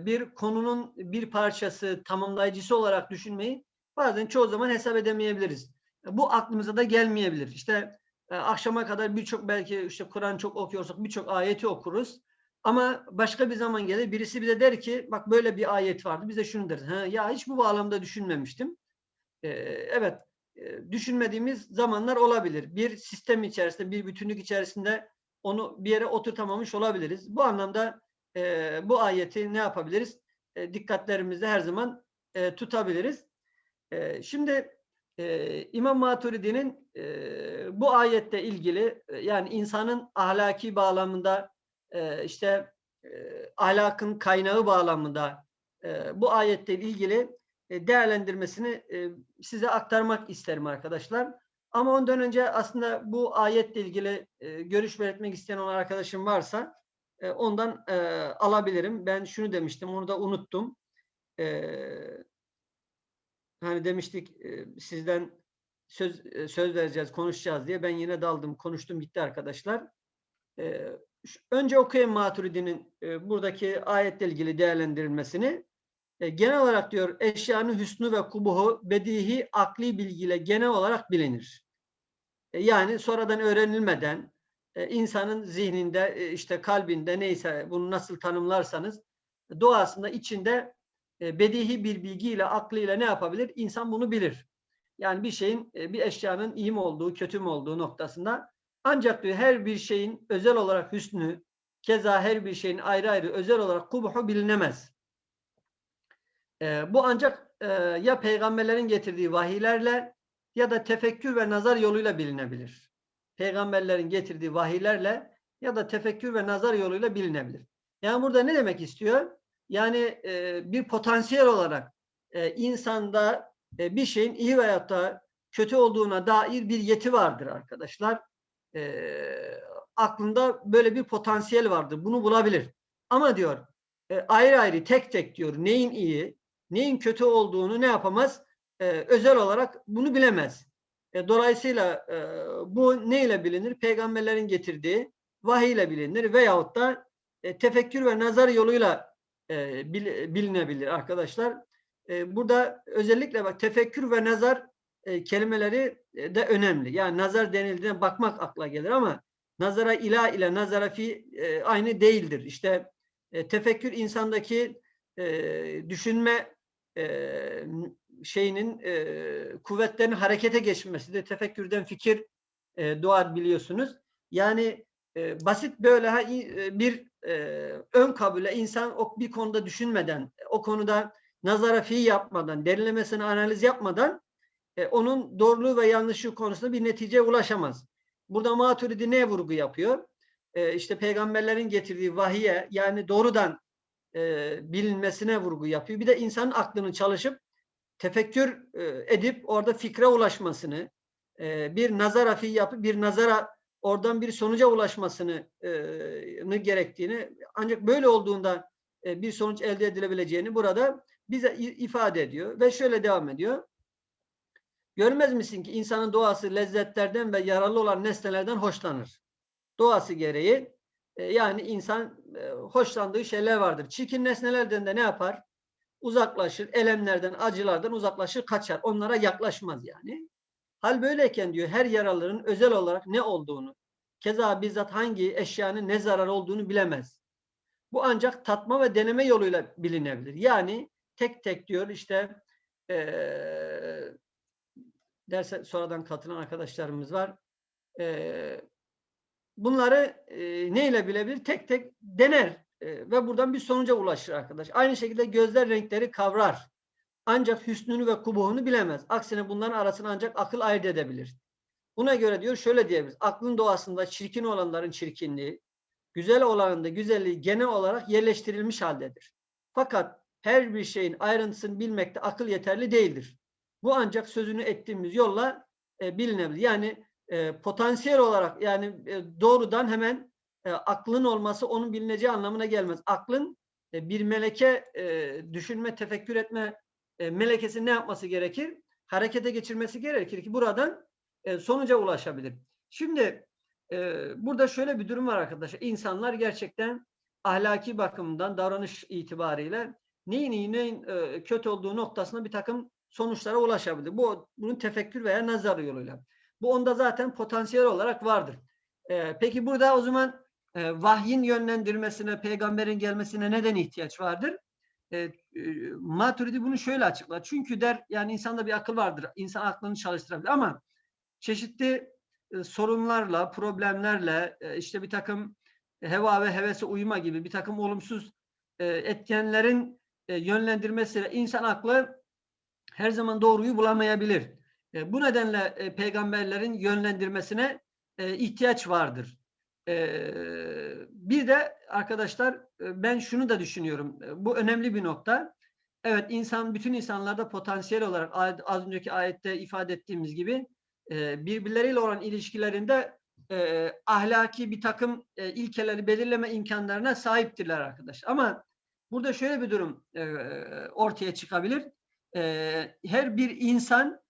bir konunun bir parçası, tamamlayıcısı olarak düşünmeyi bazen çoğu zaman hesap edemeyebiliriz. Bu aklımıza da gelmeyebilir. İşte e, akşama kadar birçok belki işte Kur'an çok okuyorsak birçok ayeti okuruz. Ama başka bir zaman gelir birisi bize der ki bak böyle bir ayet vardı. Biz de şunu deriz. Ha, ya hiç bu bağlamda düşünmemiştim. Ee, evet e, düşünmediğimiz zamanlar olabilir. Bir sistem içerisinde, bir bütünlük içerisinde onu bir yere oturtamamış olabiliriz. Bu anlamda e, bu ayeti ne yapabiliriz? E, dikkatlerimizde her zaman e, tutabiliriz. Şimdi İmam Maturidi'nin bu ayette ilgili yani insanın ahlaki bağlamında işte ahlakın kaynağı bağlamında bu ayette ilgili değerlendirmesini size aktarmak isterim arkadaşlar. Ama ondan önce aslında bu ayetle ilgili görüş belirtmek isteyen olan arkadaşım varsa ondan alabilirim. Ben şunu demiştim, onu da unuttum. Hani demiştik e, sizden söz e, söz vereceğiz, konuşacağız diye. Ben yine daldım, konuştum, gitti arkadaşlar. E, önce okuyayım Maturidi'nin buradaki ayetle ilgili değerlendirilmesini. Genel olarak diyor eşyanın hüsnü ve kubuhu bedihi akli bilgiyle genel olarak bilinir. Yani sonradan öğrenilmeden insanın zihninde işte kalbinde neyse bunu nasıl tanımlarsanız doğasında içinde bedihi bir bilgiyle aklıyla ne yapabilir? İnsan bunu bilir. Yani bir şeyin e, bir eşyanın iyi mi olduğu kötü mü olduğu noktasında ancak diyor her bir şeyin özel olarak hüsnü keza her bir şeyin ayrı ayrı özel olarak kubuhu bilinemez. E, bu ancak e, ya peygamberlerin getirdiği vahiylerle ya da tefekkür ve nazar yoluyla bilinebilir. Peygamberlerin getirdiği vahiylerle ya da tefekkür ve nazar yoluyla bilinebilir. Yani burada ne demek istiyor? Yani e, bir potansiyel olarak e, insanda e, bir şeyin iyi veya da kötü olduğuna dair bir yeti vardır arkadaşlar. E, aklında böyle bir potansiyel vardır. Bunu bulabilir. Ama diyor e, ayrı ayrı tek tek diyor neyin iyi, neyin kötü olduğunu ne yapamaz? E, özel olarak bunu bilemez. E, dolayısıyla e, bu ne ile bilinir? Peygamberlerin getirdiği vahiy ile bilinir veyahut da e, tefekkür ve nazar yoluyla e, bil, bilinebilir arkadaşlar. E, burada özellikle bak tefekkür ve nazar e, kelimeleri de önemli. Yani nazar denildiğinde bakmak akla gelir ama nazara ila ile nazara fi aynı değildir. İşte tefekkür insandaki düşünme şeyinin e, kuvvetlerin harekete geçmesidir. Tefekkürden fikir doğar biliyorsunuz. Yani e, basit böyle e, bir e, ön kabule insan o bir konuda düşünmeden, o konuda nazara fi yapmadan, derinlemesine analiz yapmadan e, onun doğruluğu ve yanlışlığı konusunda bir neticeye ulaşamaz. Burada Maturidi ne vurgu yapıyor? E, işte peygamberlerin getirdiği vahiye yani doğrudan e, bilinmesine vurgu yapıyor. Bir de insanın aklının çalışıp tefekkür e, edip orada fikre ulaşmasını, e, bir nazara fi yapıp bir nazara oradan bir sonuca ulaşmasını e, gerektiğini ancak böyle olduğunda e, bir sonuç elde edilebileceğini burada bize ifade ediyor ve şöyle devam ediyor. Görmez misin ki insanın doğası lezzetlerden ve yararlı olan nesnelerden hoşlanır. Doğası gereği e, yani insan e, hoşlandığı şeyler vardır. Çirkin nesnelerden de ne yapar? Uzaklaşır, elemlerden, acılardan uzaklaşır, kaçar. Onlara yaklaşmaz yani. Hal böyleyken diyor her yaraların özel olarak ne olduğunu, keza bizzat hangi eşyanın ne zarar olduğunu bilemez. Bu ancak tatma ve deneme yoluyla bilinebilir. Yani tek tek diyor işte ee, derse sonradan katılan arkadaşlarımız var. Ee, bunları e, neyle bilebilir? Tek tek dener e, ve buradan bir sonuca ulaşır arkadaş. Aynı şekilde gözler renkleri kavrar. Ancak hüsnünü ve kubuğunu bilemez. Aksine bunların arasını ancak akıl ayırt edebilir. Buna göre diyor şöyle diyebiliriz. Aklın doğasında çirkin olanların çirkinliği, güzel olanın da güzelliği genel olarak yerleştirilmiş haldedir. Fakat her bir şeyin ayrıntısını bilmekte akıl yeterli değildir. Bu ancak sözünü ettiğimiz yolla e, bilinebilir. Yani e, potansiyel olarak yani e, doğrudan hemen e, aklın olması onun bilineceği anlamına gelmez. Aklın e, bir meleke e, düşünme, tefekkür etme e, melekesi ne yapması gerekir? Harekete geçirmesi gerekir ki buradan e, sonuca ulaşabilir. Şimdi e, burada şöyle bir durum var arkadaşlar. İnsanlar gerçekten ahlaki bakımdan davranış itibariyle neyin neyin e, kötü olduğu noktasında bir takım sonuçlara ulaşabilir. Bu bunun tefekkür veya nazar yoluyla. Bu onda zaten potansiyel olarak vardır. Peki burada o zaman vahyin yönlendirmesine, peygamberin gelmesine neden ihtiyaç vardır? E, e, Maturidi bunu şöyle açıklar. Çünkü der yani insanda bir akıl vardır. İnsan aklını çalıştırabilir ama çeşitli e, sorunlarla, problemlerle, e, işte bir takım heva ve hevese uyma gibi bir takım olumsuz e, etkenlerin e, yönlendirmesiyle insan aklı her zaman doğruyu bulamayabilir. E, bu nedenle e, peygamberlerin yönlendirmesine e, ihtiyaç vardır. E, bir de arkadaşlar e, ben şunu da düşünüyorum. E, bu önemli bir nokta. Evet insan bütün insanlarda potansiyel olarak az önceki ayette ifade ettiğimiz gibi e, birbirleriyle olan ilişkilerinde ahlaki bir takım ilkeleri belirleme imkanlarına sahiptirler arkadaşlar. Ama burada şöyle bir durum ortaya çıkabilir. Her bir insan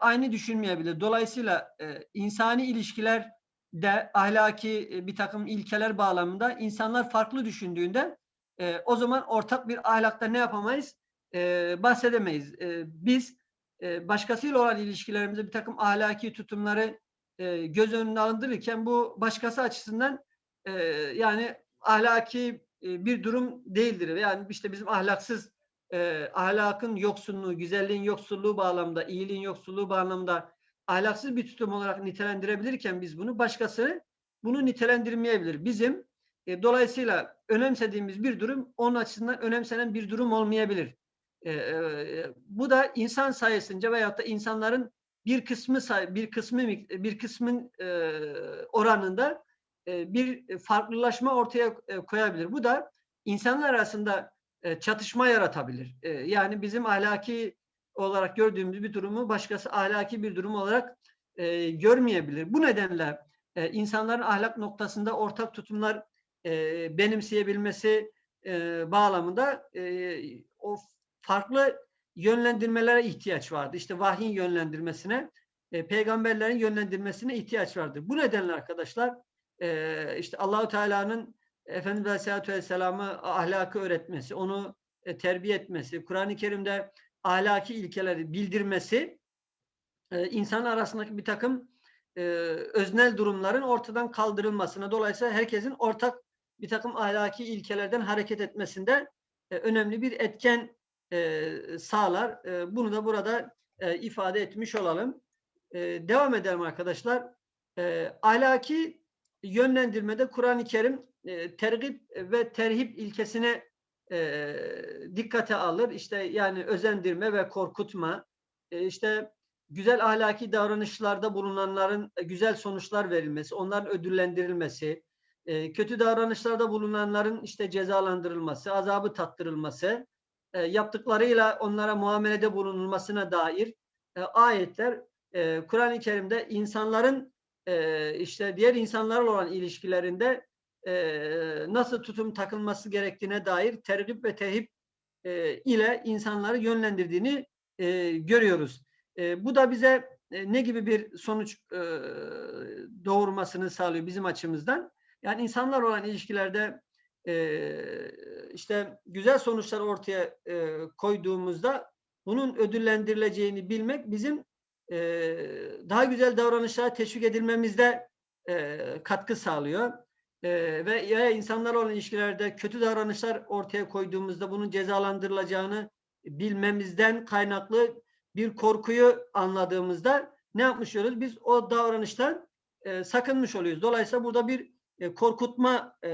aynı düşünmeyebilir. Dolayısıyla insani ilişkiler de ahlaki e, bir takım ilkeler bağlamında insanlar farklı düşündüğünde e, o zaman ortak bir ahlakta ne yapamayız? E, bahsedemeyiz. E, biz e, başkasıyla olan ilişkilerimizde bir takım ahlaki tutumları e, göz önüne alındırırken bu başkası açısından e, yani ahlaki e, bir durum değildir. Yani işte bizim ahlaksız e, ahlakın yoksunluğu, güzelliğin yoksulluğu bağlamında, iyiliğin yoksulluğu bağlamında ahlaksız bir tutum olarak nitelendirebilirken biz bunu başkası bunu nitelendirmeyebilir. Bizim e, dolayısıyla önemsediğimiz bir durum onun açısından önemsenen bir durum olmayabilir. E, e, bu da insan sayesinde veyahut da insanların bir kısmı bir kısmı bir kısmın e, oranında e, bir farklılaşma ortaya e, koyabilir. Bu da insanlar arasında e, çatışma yaratabilir. E, yani bizim ahlaki olarak gördüğümüz bir durumu başkası ahlaki bir durum olarak e, görmeyebilir. Bu nedenle e, insanların ahlak noktasında ortak tutumlar e, benimseyebilmesi e, bağlamında e, o farklı yönlendirmelere ihtiyaç vardı. İşte vahyin yönlendirmesine, e, peygamberlerin yönlendirmesine ihtiyaç vardır. Bu nedenle arkadaşlar e, işte Allahu Teala'nın Efendimiz Aleyhisselatü Vesselam'ı ahlakı öğretmesi, onu e, terbiye etmesi, Kur'an-ı Kerim'de ahlaki ilkeleri bildirmesi e, insan arasındaki bir takım e, öznel durumların ortadan kaldırılmasına dolayısıyla herkesin ortak bir takım ahlaki ilkelerden hareket etmesinde e, önemli bir etken e, sağlar. E, bunu da burada e, ifade etmiş olalım. E, devam edelim arkadaşlar. E, ahlaki yönlendirmede Kur'an-ı Kerim e, tergip ve terhip ilkesine e, dikkate alır. İşte yani özendirme ve korkutma, e, işte güzel ahlaki davranışlarda bulunanların güzel sonuçlar verilmesi, onların ödüllendirilmesi, e, kötü davranışlarda bulunanların işte cezalandırılması, azabı tattırılması, e, yaptıklarıyla onlara muamelede bulunulmasına dair e, ayetler e, Kur'an-ı Kerim'de insanların e, işte diğer insanlarla olan ilişkilerinde e, nasıl tutum takılması gerektiğine dair tergip ve tehip e, ile insanları yönlendirdiğini e, görüyoruz. E, bu da bize e, ne gibi bir sonuç e, doğurmasını sağlıyor bizim açımızdan? Yani insanlar olan ilişkilerde e, işte güzel sonuçlar ortaya e, koyduğumuzda bunun ödüllendirileceğini bilmek bizim e, daha güzel davranışlara teşvik edilmemizde e, katkı sağlıyor. E, ve ya insanlar olan ilişkilerde kötü davranışlar ortaya koyduğumuzda bunun cezalandırılacağını bilmemizden kaynaklı bir korkuyu anladığımızda ne yapmış oluyoruz? Biz o davranıştan e, sakınmış oluyoruz. Dolayısıyla burada bir e, korkutma e,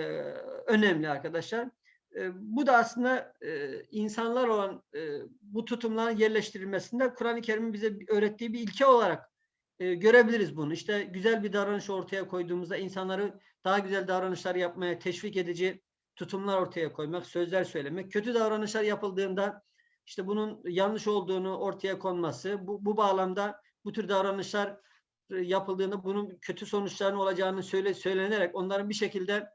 önemli arkadaşlar. E, bu da aslında e, insanlar olan e, bu tutumların yerleştirilmesinde Kur'an-ı Kerim'in bize öğrettiği bir ilke olarak e, görebiliriz bunu. İşte güzel bir davranış ortaya koyduğumuzda insanları daha güzel davranışlar yapmaya teşvik edici tutumlar ortaya koymak, sözler söylemek. Kötü davranışlar yapıldığında işte bunun yanlış olduğunu ortaya konması, bu, bu bağlamda bu tür davranışlar yapıldığında bunun kötü sonuçlarının olacağını söyle, söylenerek onların bir şekilde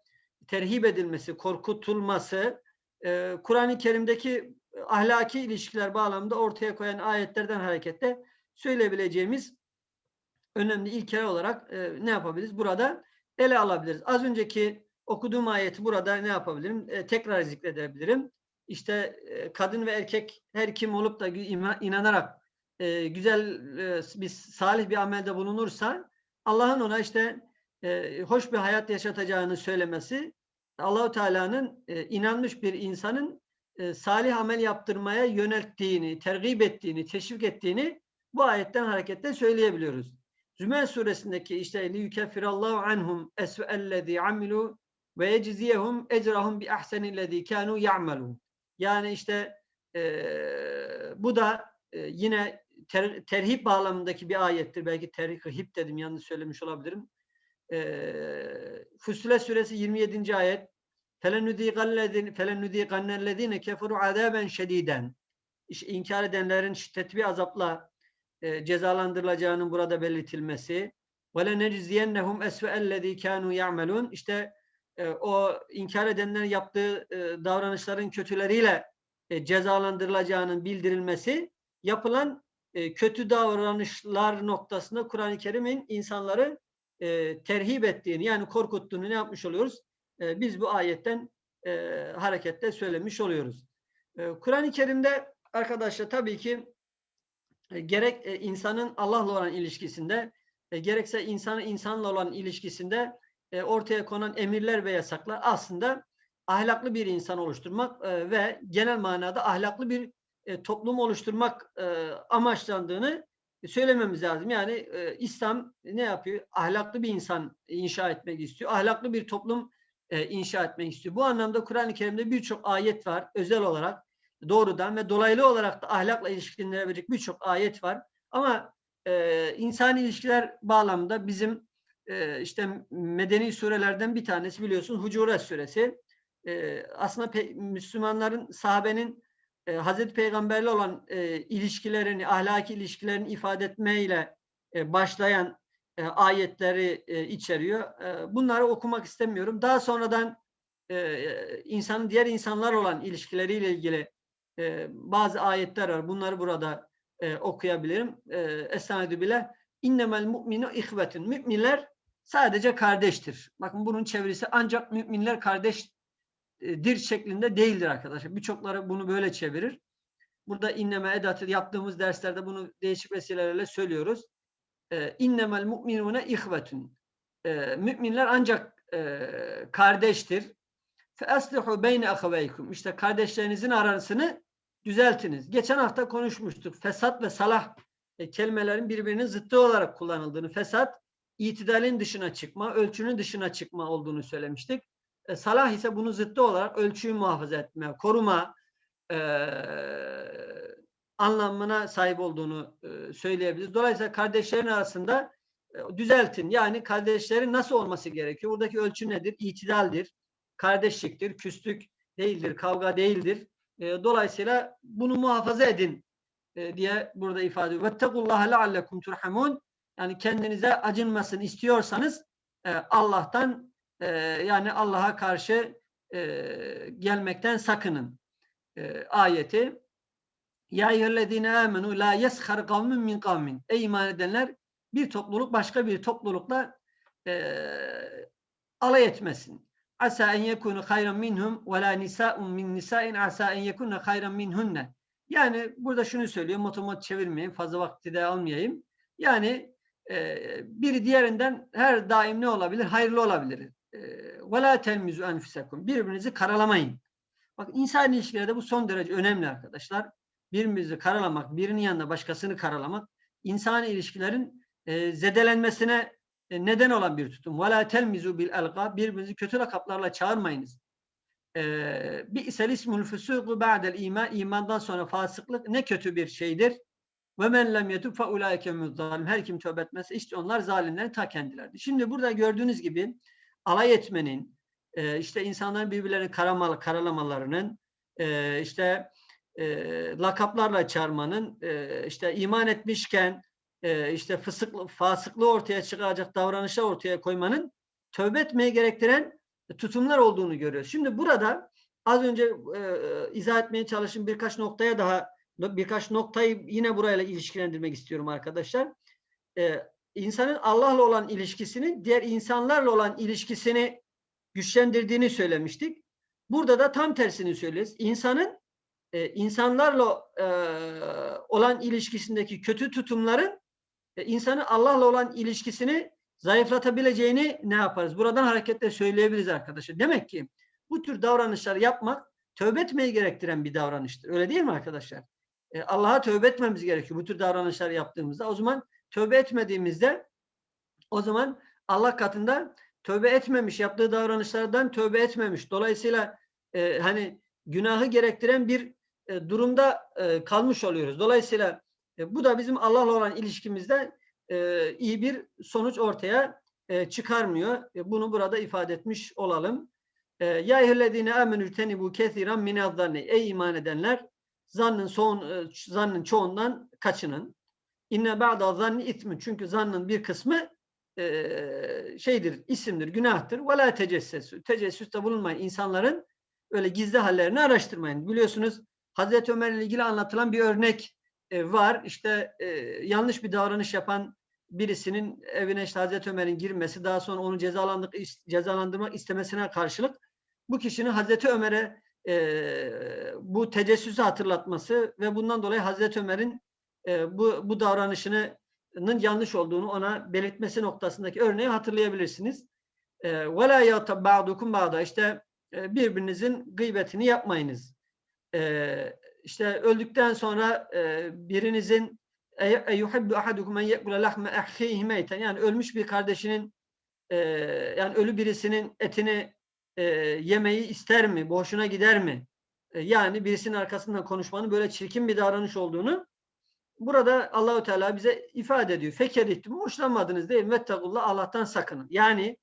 terhip edilmesi, korkutulması e, Kur'an-ı Kerim'deki ahlaki ilişkiler bağlamında ortaya koyan ayetlerden hareketle söyleyebileceğimiz önemli ilkeler olarak e, ne yapabiliriz? Burada ele alabiliriz. Az önceki okuduğum ayeti burada ne yapabilirim? E, tekrar zikredebilirim. İşte e, kadın ve erkek her kim olup da inanarak e, güzel e, bir salih bir amelde bulunursa Allah'ın ona işte e, hoş bir hayat yaşatacağını söylemesi Allahu Teala'nın e, inanmış bir insanın e, salih amel yaptırmaya yönelttiğini, tergip ettiğini, teşvik ettiğini bu ayetten hareketle söyleyebiliyoruz. Zümer suresindeki işte li yukeffirallahu anhum esve'ellezî amilu ve yecziyehum ecrahum bi ahsenillezî kânû ya'melûn. Yani işte e, bu da e, yine ter, terhip bağlamındaki bir ayettir. Belki terhip dedim yanlış söylemiş olabilirim. E, Fussilet suresi 27. ayet فَلَنُذ۪يقَنَّ الَّذ۪ينَ كَفَرُوا عَذَابًا شَد۪يدًا İşte inkar edenlerin şiddetli bir azapla e, cezalandırılacağının burada belirtilmesi. وَلَنَجْزِيَنَّهُمْ اَسْوَ اَلَّذ۪ي كَانُوا يَعْمَلُونَ İşte e, o inkar edenlerin yaptığı e, davranışların kötüleriyle e, cezalandırılacağının bildirilmesi yapılan kötü davranışlar noktasında Kur'an-ı Kerim'in insanları e, terhip ettiğini yani korkuttuğunu ne yapmış oluyoruz? Biz bu ayetten e, harekette söylemiş oluyoruz. Kur'an-ı Kerim'de arkadaşlar tabii ki e, gerek e, insanın Allah'la olan ilişkisinde e, gerekse insanın insanla olan ilişkisinde ortaya konan emirler ve yasaklar aslında ahlaklı bir insan oluşturmak ve genel manada ahlaklı bir toplum oluşturmak amaçlandığını söylememiz lazım. Yani İslam ne yapıyor? Ahlaklı bir insan inşa etmek istiyor. Ahlaklı bir toplum inşa etmek istiyor. Bu anlamda Kur'an-ı Kerim'de birçok ayet var. Özel olarak doğrudan ve dolaylı olarak da ahlakla ilişkilendirebilecek birçok ayet var. Ama e, insan ilişkiler bağlamında bizim e, işte medeni surelerden bir tanesi biliyorsun Hucurat suresi. E, aslında pe- Müslümanların, sahabenin e, Hazreti Peygamberle olan e, ilişkilerini, ahlaki ilişkilerini ifade etmeyle e, başlayan e, ayetleri e, içeriyor. E, bunları okumak istemiyorum. Daha sonradan e, insanın diğer insanlar olan ilişkileriyle ilgili e, bazı ayetler var. Bunları burada e, okuyabilirim. E, Esanedü bile innemel mu'minu ihvetun. Müminler sadece kardeştir. Bakın bunun çevirisi ancak müminler kardeştir şeklinde değildir arkadaşlar. Birçokları bunu böyle çevirir. Burada inneme edatı yaptığımız derslerde bunu değişik vesilelerle söylüyoruz. E, innemel mu'minune ihvetun. E, müminler ancak e, kardeştir. Fe aslihu beyne ahaveykum. İşte kardeşlerinizin arasını düzeltiniz. Geçen hafta konuşmuştuk. Fesat ve salah e, kelimelerin birbirinin zıttı olarak kullanıldığını. Fesat, itidalin dışına çıkma, ölçünün dışına çıkma olduğunu söylemiştik. E, salah ise bunun zıttı olarak ölçüyü muhafaza etme, koruma e, anlamına sahip olduğunu e, söyleyebiliriz. Dolayısıyla kardeşlerin arasında e, düzeltin. Yani kardeşlerin nasıl olması gerekiyor? Buradaki ölçü nedir? İtidaldir, kardeşliktir, küslük değildir, kavga değildir. E, dolayısıyla bunu muhafaza edin e, diye burada ifade ediyor. وَاتَّقُوا لَعَلَّكُمْ تُرْحَمُونَ Yani kendinize acınmasını istiyorsanız e, Allah'tan e, yani Allah'a karşı e, gelmekten sakının e, ayeti. Ya eyyühellezine amenu la yeskhar kavmin min kavmin. Ey iman edenler bir topluluk başka bir toplulukla e, alay etmesin. Asa en yekunu hayran minhum ve la nisa'un min nisa'in asa en yekunne hayran minhunne. Yani burada şunu söylüyor. Motomot çevirmeyin. Fazla vakti de almayayım. Yani e, biri diğerinden her daim ne olabilir? Hayırlı olabilir. E, ve la telmizu enfusekum. Birbirinizi karalamayın. Bak insan ilişkilerde bu son derece önemli arkadaşlar. Birbirimizi karalamak, birinin yanında başkasını karalamak insan ilişkilerin e, zedelenmesine neden olan bir tutum. وَلَا تَلْمِزُوا بِالْاَلْقَى Birbirinizi kötü lakaplarla çağırmayınız. بِئْسَ الْاِسْمُ الْفُسُوقُ بَعْدَ الْا۪يمَانِ İmandan sonra fasıklık ne kötü bir şeydir. وَمَنْ لَمْ يَتُبْ فَاُولَٰئِكَ مُزْظَالِمْ Her kim tövbe etmezse işte onlar zalimlerin ta kendilerdir. Şimdi burada gördüğünüz gibi alay etmenin, e, işte insanların birbirlerini karamalı, karalamalarının, e, işte e, lakaplarla çağırmanın, e, işte iman etmişken e, işte fısıklı, fasıklığı ortaya çıkaracak davranışlar ortaya koymanın tövbe etmeye gerektiren tutumlar olduğunu görüyoruz. Şimdi burada az önce e, izah etmeye çalıştığım birkaç noktaya daha birkaç noktayı yine burayla ilişkilendirmek istiyorum arkadaşlar. E, insanın Allah'la olan ilişkisini diğer insanlarla olan ilişkisini güçlendirdiğini söylemiştik. Burada da tam tersini söylüyoruz. İnsanın e, insanlarla e, olan ilişkisindeki kötü tutumların insanın Allah'la olan ilişkisini zayıflatabileceğini ne yaparız? Buradan hareketle söyleyebiliriz arkadaşlar. Demek ki bu tür davranışlar yapmak tövbe etmeyi gerektiren bir davranıştır. Öyle değil mi arkadaşlar? E, Allah'a tövbe etmemiz gerekiyor bu tür davranışlar yaptığımızda. O zaman tövbe etmediğimizde o zaman Allah katında tövbe etmemiş, yaptığı davranışlardan tövbe etmemiş. Dolayısıyla e, hani günahı gerektiren bir e, durumda e, kalmış oluyoruz. Dolayısıyla e, bu da bizim Allah'la olan ilişkimizde e, iyi bir sonuç ortaya e, çıkarmıyor. Bunu burada ifade etmiş olalım. Ya eyyühellezine amenü tenibu kethiran minaddanni. Ey iman edenler zannın son zannın çoğundan kaçının. İnne ba'da zanni itmi. Çünkü zannın bir kısmı şeydir, isimdir, günahtır. Ve la tecessesü. Tecessüste bulunmayın. İnsanların öyle gizli hallerini araştırmayın. Biliyorsunuz Hazreti Ömer ile ilgili anlatılan bir örnek e, var. İşte e, yanlış bir davranış yapan birisinin evine işte Hazreti Ömer'in girmesi, daha sonra onu cezalandık, cezalandırmak istemesine karşılık bu kişinin Hazreti Ömer'e e, bu tecessüsü hatırlatması ve bundan dolayı Hazreti Ömer'in e, bu, bu davranışının yanlış olduğunu ona belirtmesi noktasındaki örneği hatırlayabilirsiniz. وَلَا يَغْتَبْ بَعْضُكُمْ بَعْضًا İşte e, birbirinizin gıybetini yapmayınız. E, işte öldükten sonra e, birinizin yuhibbu ahadukum en yekule lahme ehhihi meyten yani ölmüş bir kardeşinin e, yani ölü birisinin etini e, yemeyi ister mi? Boşuna gider mi? E, yani birisinin arkasından konuşmanın böyle çirkin bir davranış olduğunu burada Allahu Teala bize ifade ediyor. Feker ettim, hoşlanmadınız değil mi? Allah'tan sakının. Yani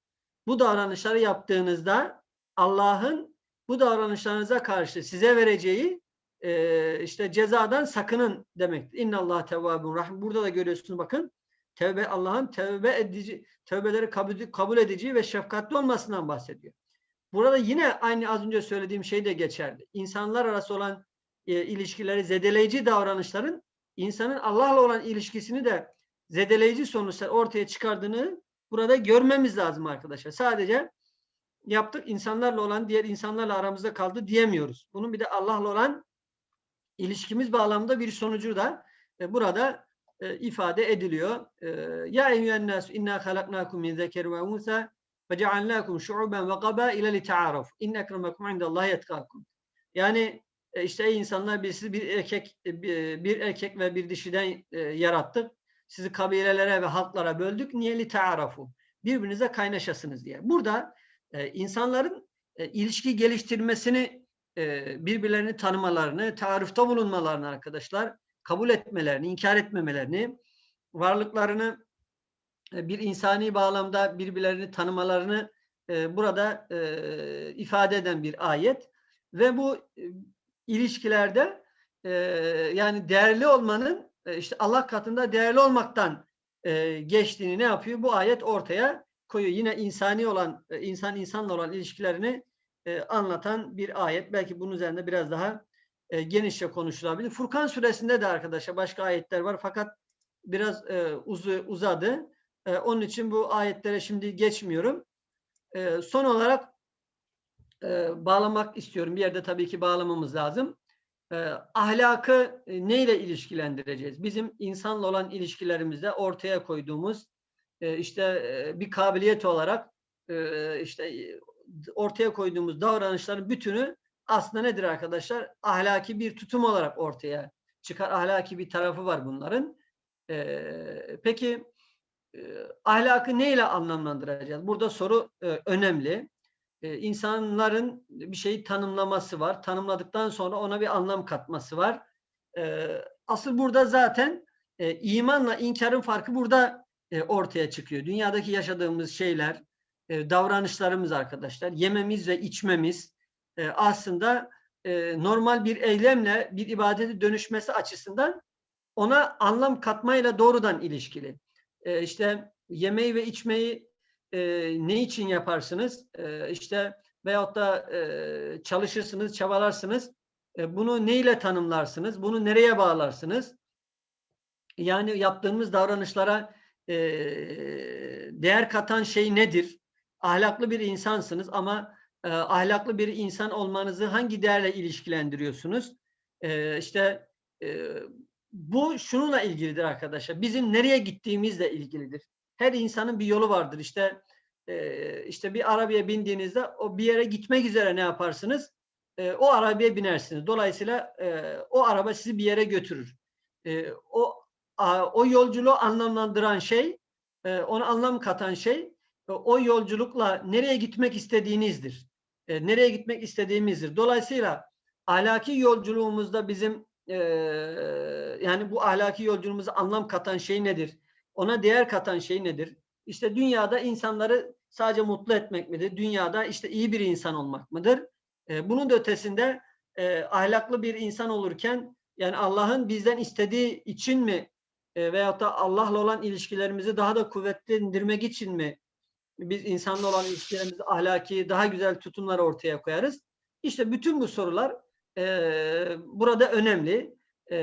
bu davranışları yaptığınızda Allah'ın bu davranışlarınıza karşı size vereceği e, işte cezadan sakının demek. İnna Allah tevvabun rahim. Burada da görüyorsunuz bakın. Tevbe Allah'ın tevbe edici, tevbeleri kabul, kabul edici ve şefkatli olmasından bahsediyor. Burada yine aynı az önce söylediğim şey de geçerli. İnsanlar arası olan e, ilişkileri zedeleyici davranışların insanın Allah'la olan ilişkisini de zedeleyici sonuçlar ortaya çıkardığını burada görmemiz lazım arkadaşlar. Sadece yaptık insanlarla olan diğer insanlarla aramızda kaldı diyemiyoruz. Bunun bir de Allah'la olan ilişkimiz bağlamında bir sonucu da e, burada e, ifade ediliyor. E, ya eyyühen nas inna halaknakum min zeker ve unsa ve cealnakum şu'uben ve qabaile li ta'aruf. İnne ekremekum indallahi yetkakum. Yani e, işte ey insanlar biz sizi bir erkek e, bir erkek ve bir dişiden yarattık. Sizi kabilelere ve halklara böldük. Niye li ta'arafu? Birbirinize kaynaşasınız diye. Burada insanların ilişki geliştirmesini, birbirlerini tanımalarını, tarifte bulunmalarını arkadaşlar, kabul etmelerini, inkar etmemelerini, varlıklarını bir insani bağlamda birbirlerini tanımalarını burada ifade eden bir ayet ve bu ilişkilerde yani değerli olmanın işte Allah katında değerli olmaktan geçtiğini ne yapıyor? Bu ayet ortaya koyuyor. Yine insani olan, insan insanla olan ilişkilerini e, anlatan bir ayet. Belki bunun üzerinde biraz daha e, genişçe konuşulabilir. Furkan suresinde de arkadaşlar başka ayetler var fakat biraz e, uzadı. Onun için bu ayetlere şimdi geçmiyorum. Son olarak bağlamak istiyorum. Bir yerde tabii ki bağlamamız lazım. E, ahlakı neyle ilişkilendireceğiz? Bizim insanla olan ilişkilerimizde ortaya koyduğumuz işte bir kabiliyet olarak işte ortaya koyduğumuz davranışların bütünü aslında nedir arkadaşlar? Ahlaki bir tutum olarak ortaya çıkar. Ahlaki bir tarafı var bunların. Peki ahlakı neyle anlamlandıracağız? Burada soru önemli. İnsanların bir şeyi tanımlaması var. Tanımladıktan sonra ona bir anlam katması var. Asıl burada zaten imanla inkarın farkı burada e, ortaya çıkıyor. Dünyadaki yaşadığımız şeyler, e, davranışlarımız arkadaşlar, yememiz ve içmemiz e, aslında normal bir eylemle bir ibadete dönüşmesi açısından ona anlam katmayla doğrudan ilişkili. İşte yemeği ve içmeyi ne için yaparsınız? İşte veyahut da çalışırsınız, çabalarsınız. Bunu neyle tanımlarsınız? Bunu nereye bağlarsınız? Yani yaptığımız davranışlara e, değer katan şey nedir? Ahlaklı bir insansınız ama e, ahlaklı bir insan olmanızı hangi değerle ilişkilendiriyorsunuz? E, işte e, bu şununla ilgilidir arkadaşlar. Bizim nereye gittiğimizle ilgilidir. Her insanın bir yolu vardır. İşte e, işte bir arabaya bindiğinizde o bir yere gitmek üzere ne yaparsınız? E, o arabaya binersiniz. Dolayısıyla e, o araba sizi bir yere götürür. E, o a, o yolculuğu anlamlandıran şey, e, ona anlam katan şey o yolculukla nereye gitmek istediğinizdir. E, nereye gitmek istediğimizdir. Dolayısıyla ahlaki yolculuğumuzda bizim e, yani bu ahlaki yolculuğumuza anlam katan şey nedir? Ona değer katan şey nedir? İşte dünyada insanları sadece mutlu etmek midir? Dünyada işte iyi bir insan olmak mıdır? E, bunun da ötesinde e, ahlaklı bir insan olurken yani Allah'ın bizden istediği için mi e, veyahut da Allah'la olan ilişkilerimizi daha da kuvvetlendirmek için mi biz insanla olan ilişkilerimizi ahlaki daha güzel tutumlar ortaya koyarız? İşte bütün bu sorular e, burada önemli. E,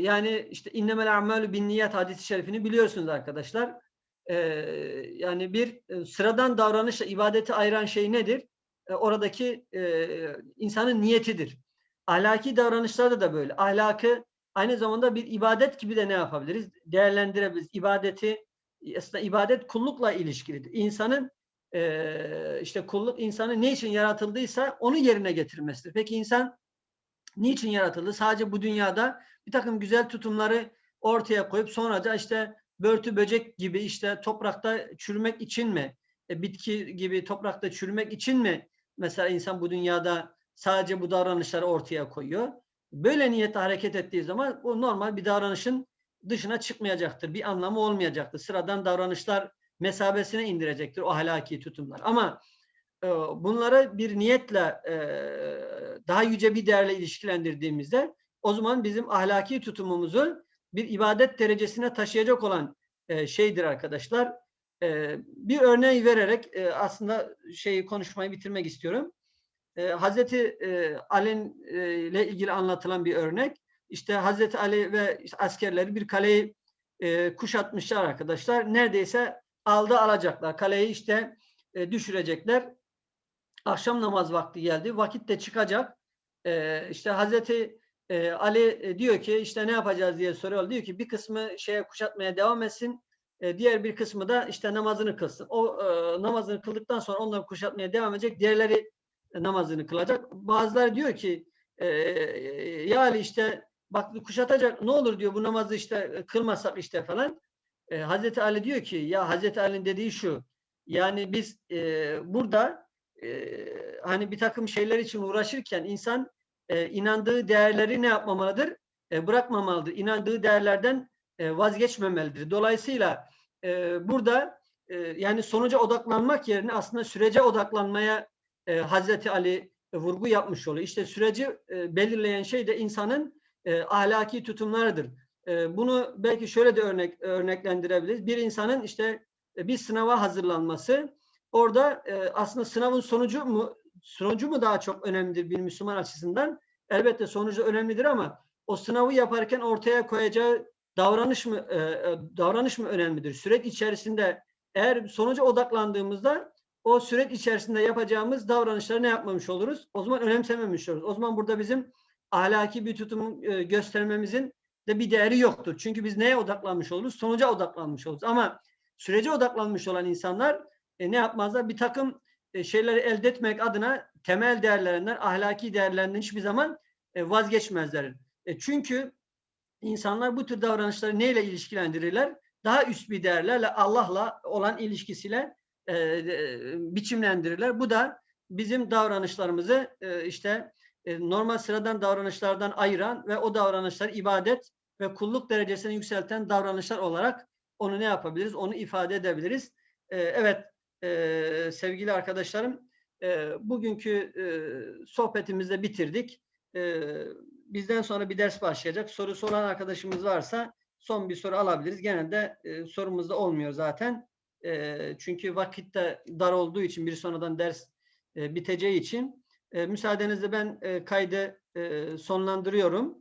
yani işte innemel amelü bin niyet hadisi şerifini biliyorsunuz arkadaşlar. E, yani bir e, sıradan davranışla ibadeti ayıran şey nedir? E, oradaki e, insanın niyetidir. Ahlaki davranışlarda da böyle. Ahlakı aynı zamanda bir ibadet gibi de ne yapabiliriz? Değerlendirebiliriz. İbadeti aslında ibadet kullukla ilişkilidir. İnsanın e, işte kulluk insanın ne için yaratıldıysa onu yerine getirmesidir. Peki insan niçin yaratıldı? Sadece bu dünyada bir takım güzel tutumları ortaya koyup sonra da işte börtü böcek gibi işte toprakta çürümek için mi? E, bitki gibi toprakta çürümek için mi? Mesela insan bu dünyada sadece bu davranışları ortaya koyuyor. Böyle niyetle hareket ettiği zaman bu normal bir davranışın dışına çıkmayacaktır. Bir anlamı olmayacaktır. Sıradan davranışlar mesabesine indirecektir o ahlaki tutumlar. Ama e, bunları bir niyetle e, daha yüce bir değerle ilişkilendirdiğimizde o zaman bizim ahlaki tutumumuzu bir ibadet derecesine taşıyacak olan e, şeydir arkadaşlar. E, bir örneği vererek e, aslında şeyi konuşmayı bitirmek istiyorum. E, Hazreti e, Ali e, ilgili anlatılan bir örnek. İşte Hazreti Ali ve askerleri bir kaleyi e, kuşatmışlar arkadaşlar. Neredeyse aldı alacaklar. Kaleyi işte e, düşürecekler. Akşam namaz vakti geldi. Vakit de çıkacak. E, işte Hazreti e, Ali e, diyor ki işte ne yapacağız diye soruyor. Diyor ki bir kısmı şeye kuşatmaya devam etsin. E, diğer bir kısmı da işte namazını kılsın. O e, namazını kıldıktan sonra onları kuşatmaya devam edecek. Diğerleri namazını kılacak. Bazıları diyor ki e, ya işte bak kuşatacak ne olur diyor bu namazı işte kılmasak işte falan. E, Hazreti Ali diyor ki ya Hazreti Ali'nin dediği şu yani biz e, burada e, hani bir takım şeyler için uğraşırken insan e, inandığı değerleri ne yapmamalıdır? E, bırakmamalıdır. İnandığı değerlerden e, vazgeçmemelidir. Dolayısıyla e, burada e, yani sonuca odaklanmak yerine aslında sürece odaklanmaya e, Hazreti Ali e, vurgu yapmış oluyor. İşte süreci e, belirleyen şey de insanın e, ahlaki tutumlarıdır. E, bunu belki şöyle de örnek örneklendirebiliriz. Bir insanın işte e, bir sınava hazırlanması, orada e, aslında sınavın sonucu mu sonucu mu daha çok önemlidir bir Müslüman açısından? Elbette sonucu önemlidir ama o sınavı yaparken ortaya koyacağı davranış mı e, e davranış mı önemlidir? Süreç içerisinde eğer sonuca odaklandığımızda o süreç içerisinde yapacağımız davranışları ne yapmamış oluruz? O zaman önemsememiş oluruz. O zaman burada bizim ahlaki bir tutum e, göstermemizin de bir değeri yoktur. Çünkü biz neye odaklanmış oluruz? Sonuca odaklanmış oluruz. Ama sürece odaklanmış olan insanlar e, ne yapmazlar? Bir takım e, şeyleri elde etmek adına temel değerlerinden, ahlaki değerlerinden hiçbir zaman e, vazgeçmezler. E, çünkü insanlar bu tür davranışları neyle ilişkilendirirler? Daha üst bir değerlerle, Allah'la olan ilişkisiyle e, e, biçimlendirirler. Bu da bizim davranışlarımızı e, işte e, normal sıradan davranışlardan ayıran ve o davranışlar ibadet ve kulluk derecesine yükselten davranışlar olarak onu ne yapabiliriz? Onu ifade edebiliriz. E, evet e, sevgili arkadaşlarım bugünkü e, sohbetimizde bitirdik. Bizden sonra bir ders başlayacak. Soru soran arkadaşımız varsa son bir soru alabiliriz. Genelde e, sorumuz da olmuyor zaten. Çünkü vakit de dar olduğu için bir sonradan ders biteceği için e, müsaadenizle ben e, kaydı e, sonlandırıyorum.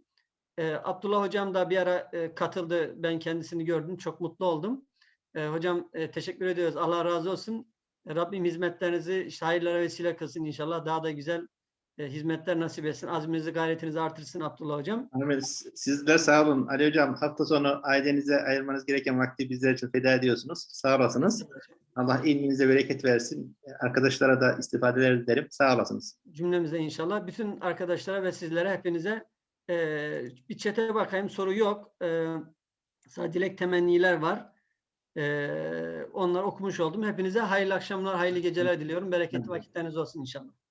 E, Abdullah Hocam da bir ara e, katıldı. Ben kendisini gördüm. Çok mutlu oldum. E, hocam e, teşekkür ediyoruz. Allah razı olsun. Rabbim hizmetlerinizi işte hayırlara vesile kılsın inşallah. Daha da güzel e, hizmetler nasip etsin. Azminizi, gayretinizi artırsın Abdullah hocam. Sizler sağ olun. Ali Hocam hafta sonu ailenize ayırmanız gereken vakti bizler için feda ediyorsunuz. Sağ olasınız. Allah ilminize bereket versin. Arkadaşlara da istifadeler dilerim. Sağ olasınız. Cümlemize inşallah. Bütün arkadaşlara ve sizlere hepinize e, bir çete bakayım. Soru yok. E, sadece dilek temenniler var. E, onları okumuş oldum. Hepinize hayırlı akşamlar, hayırlı geceler diliyorum. Bereketli vakitleriniz olsun inşallah.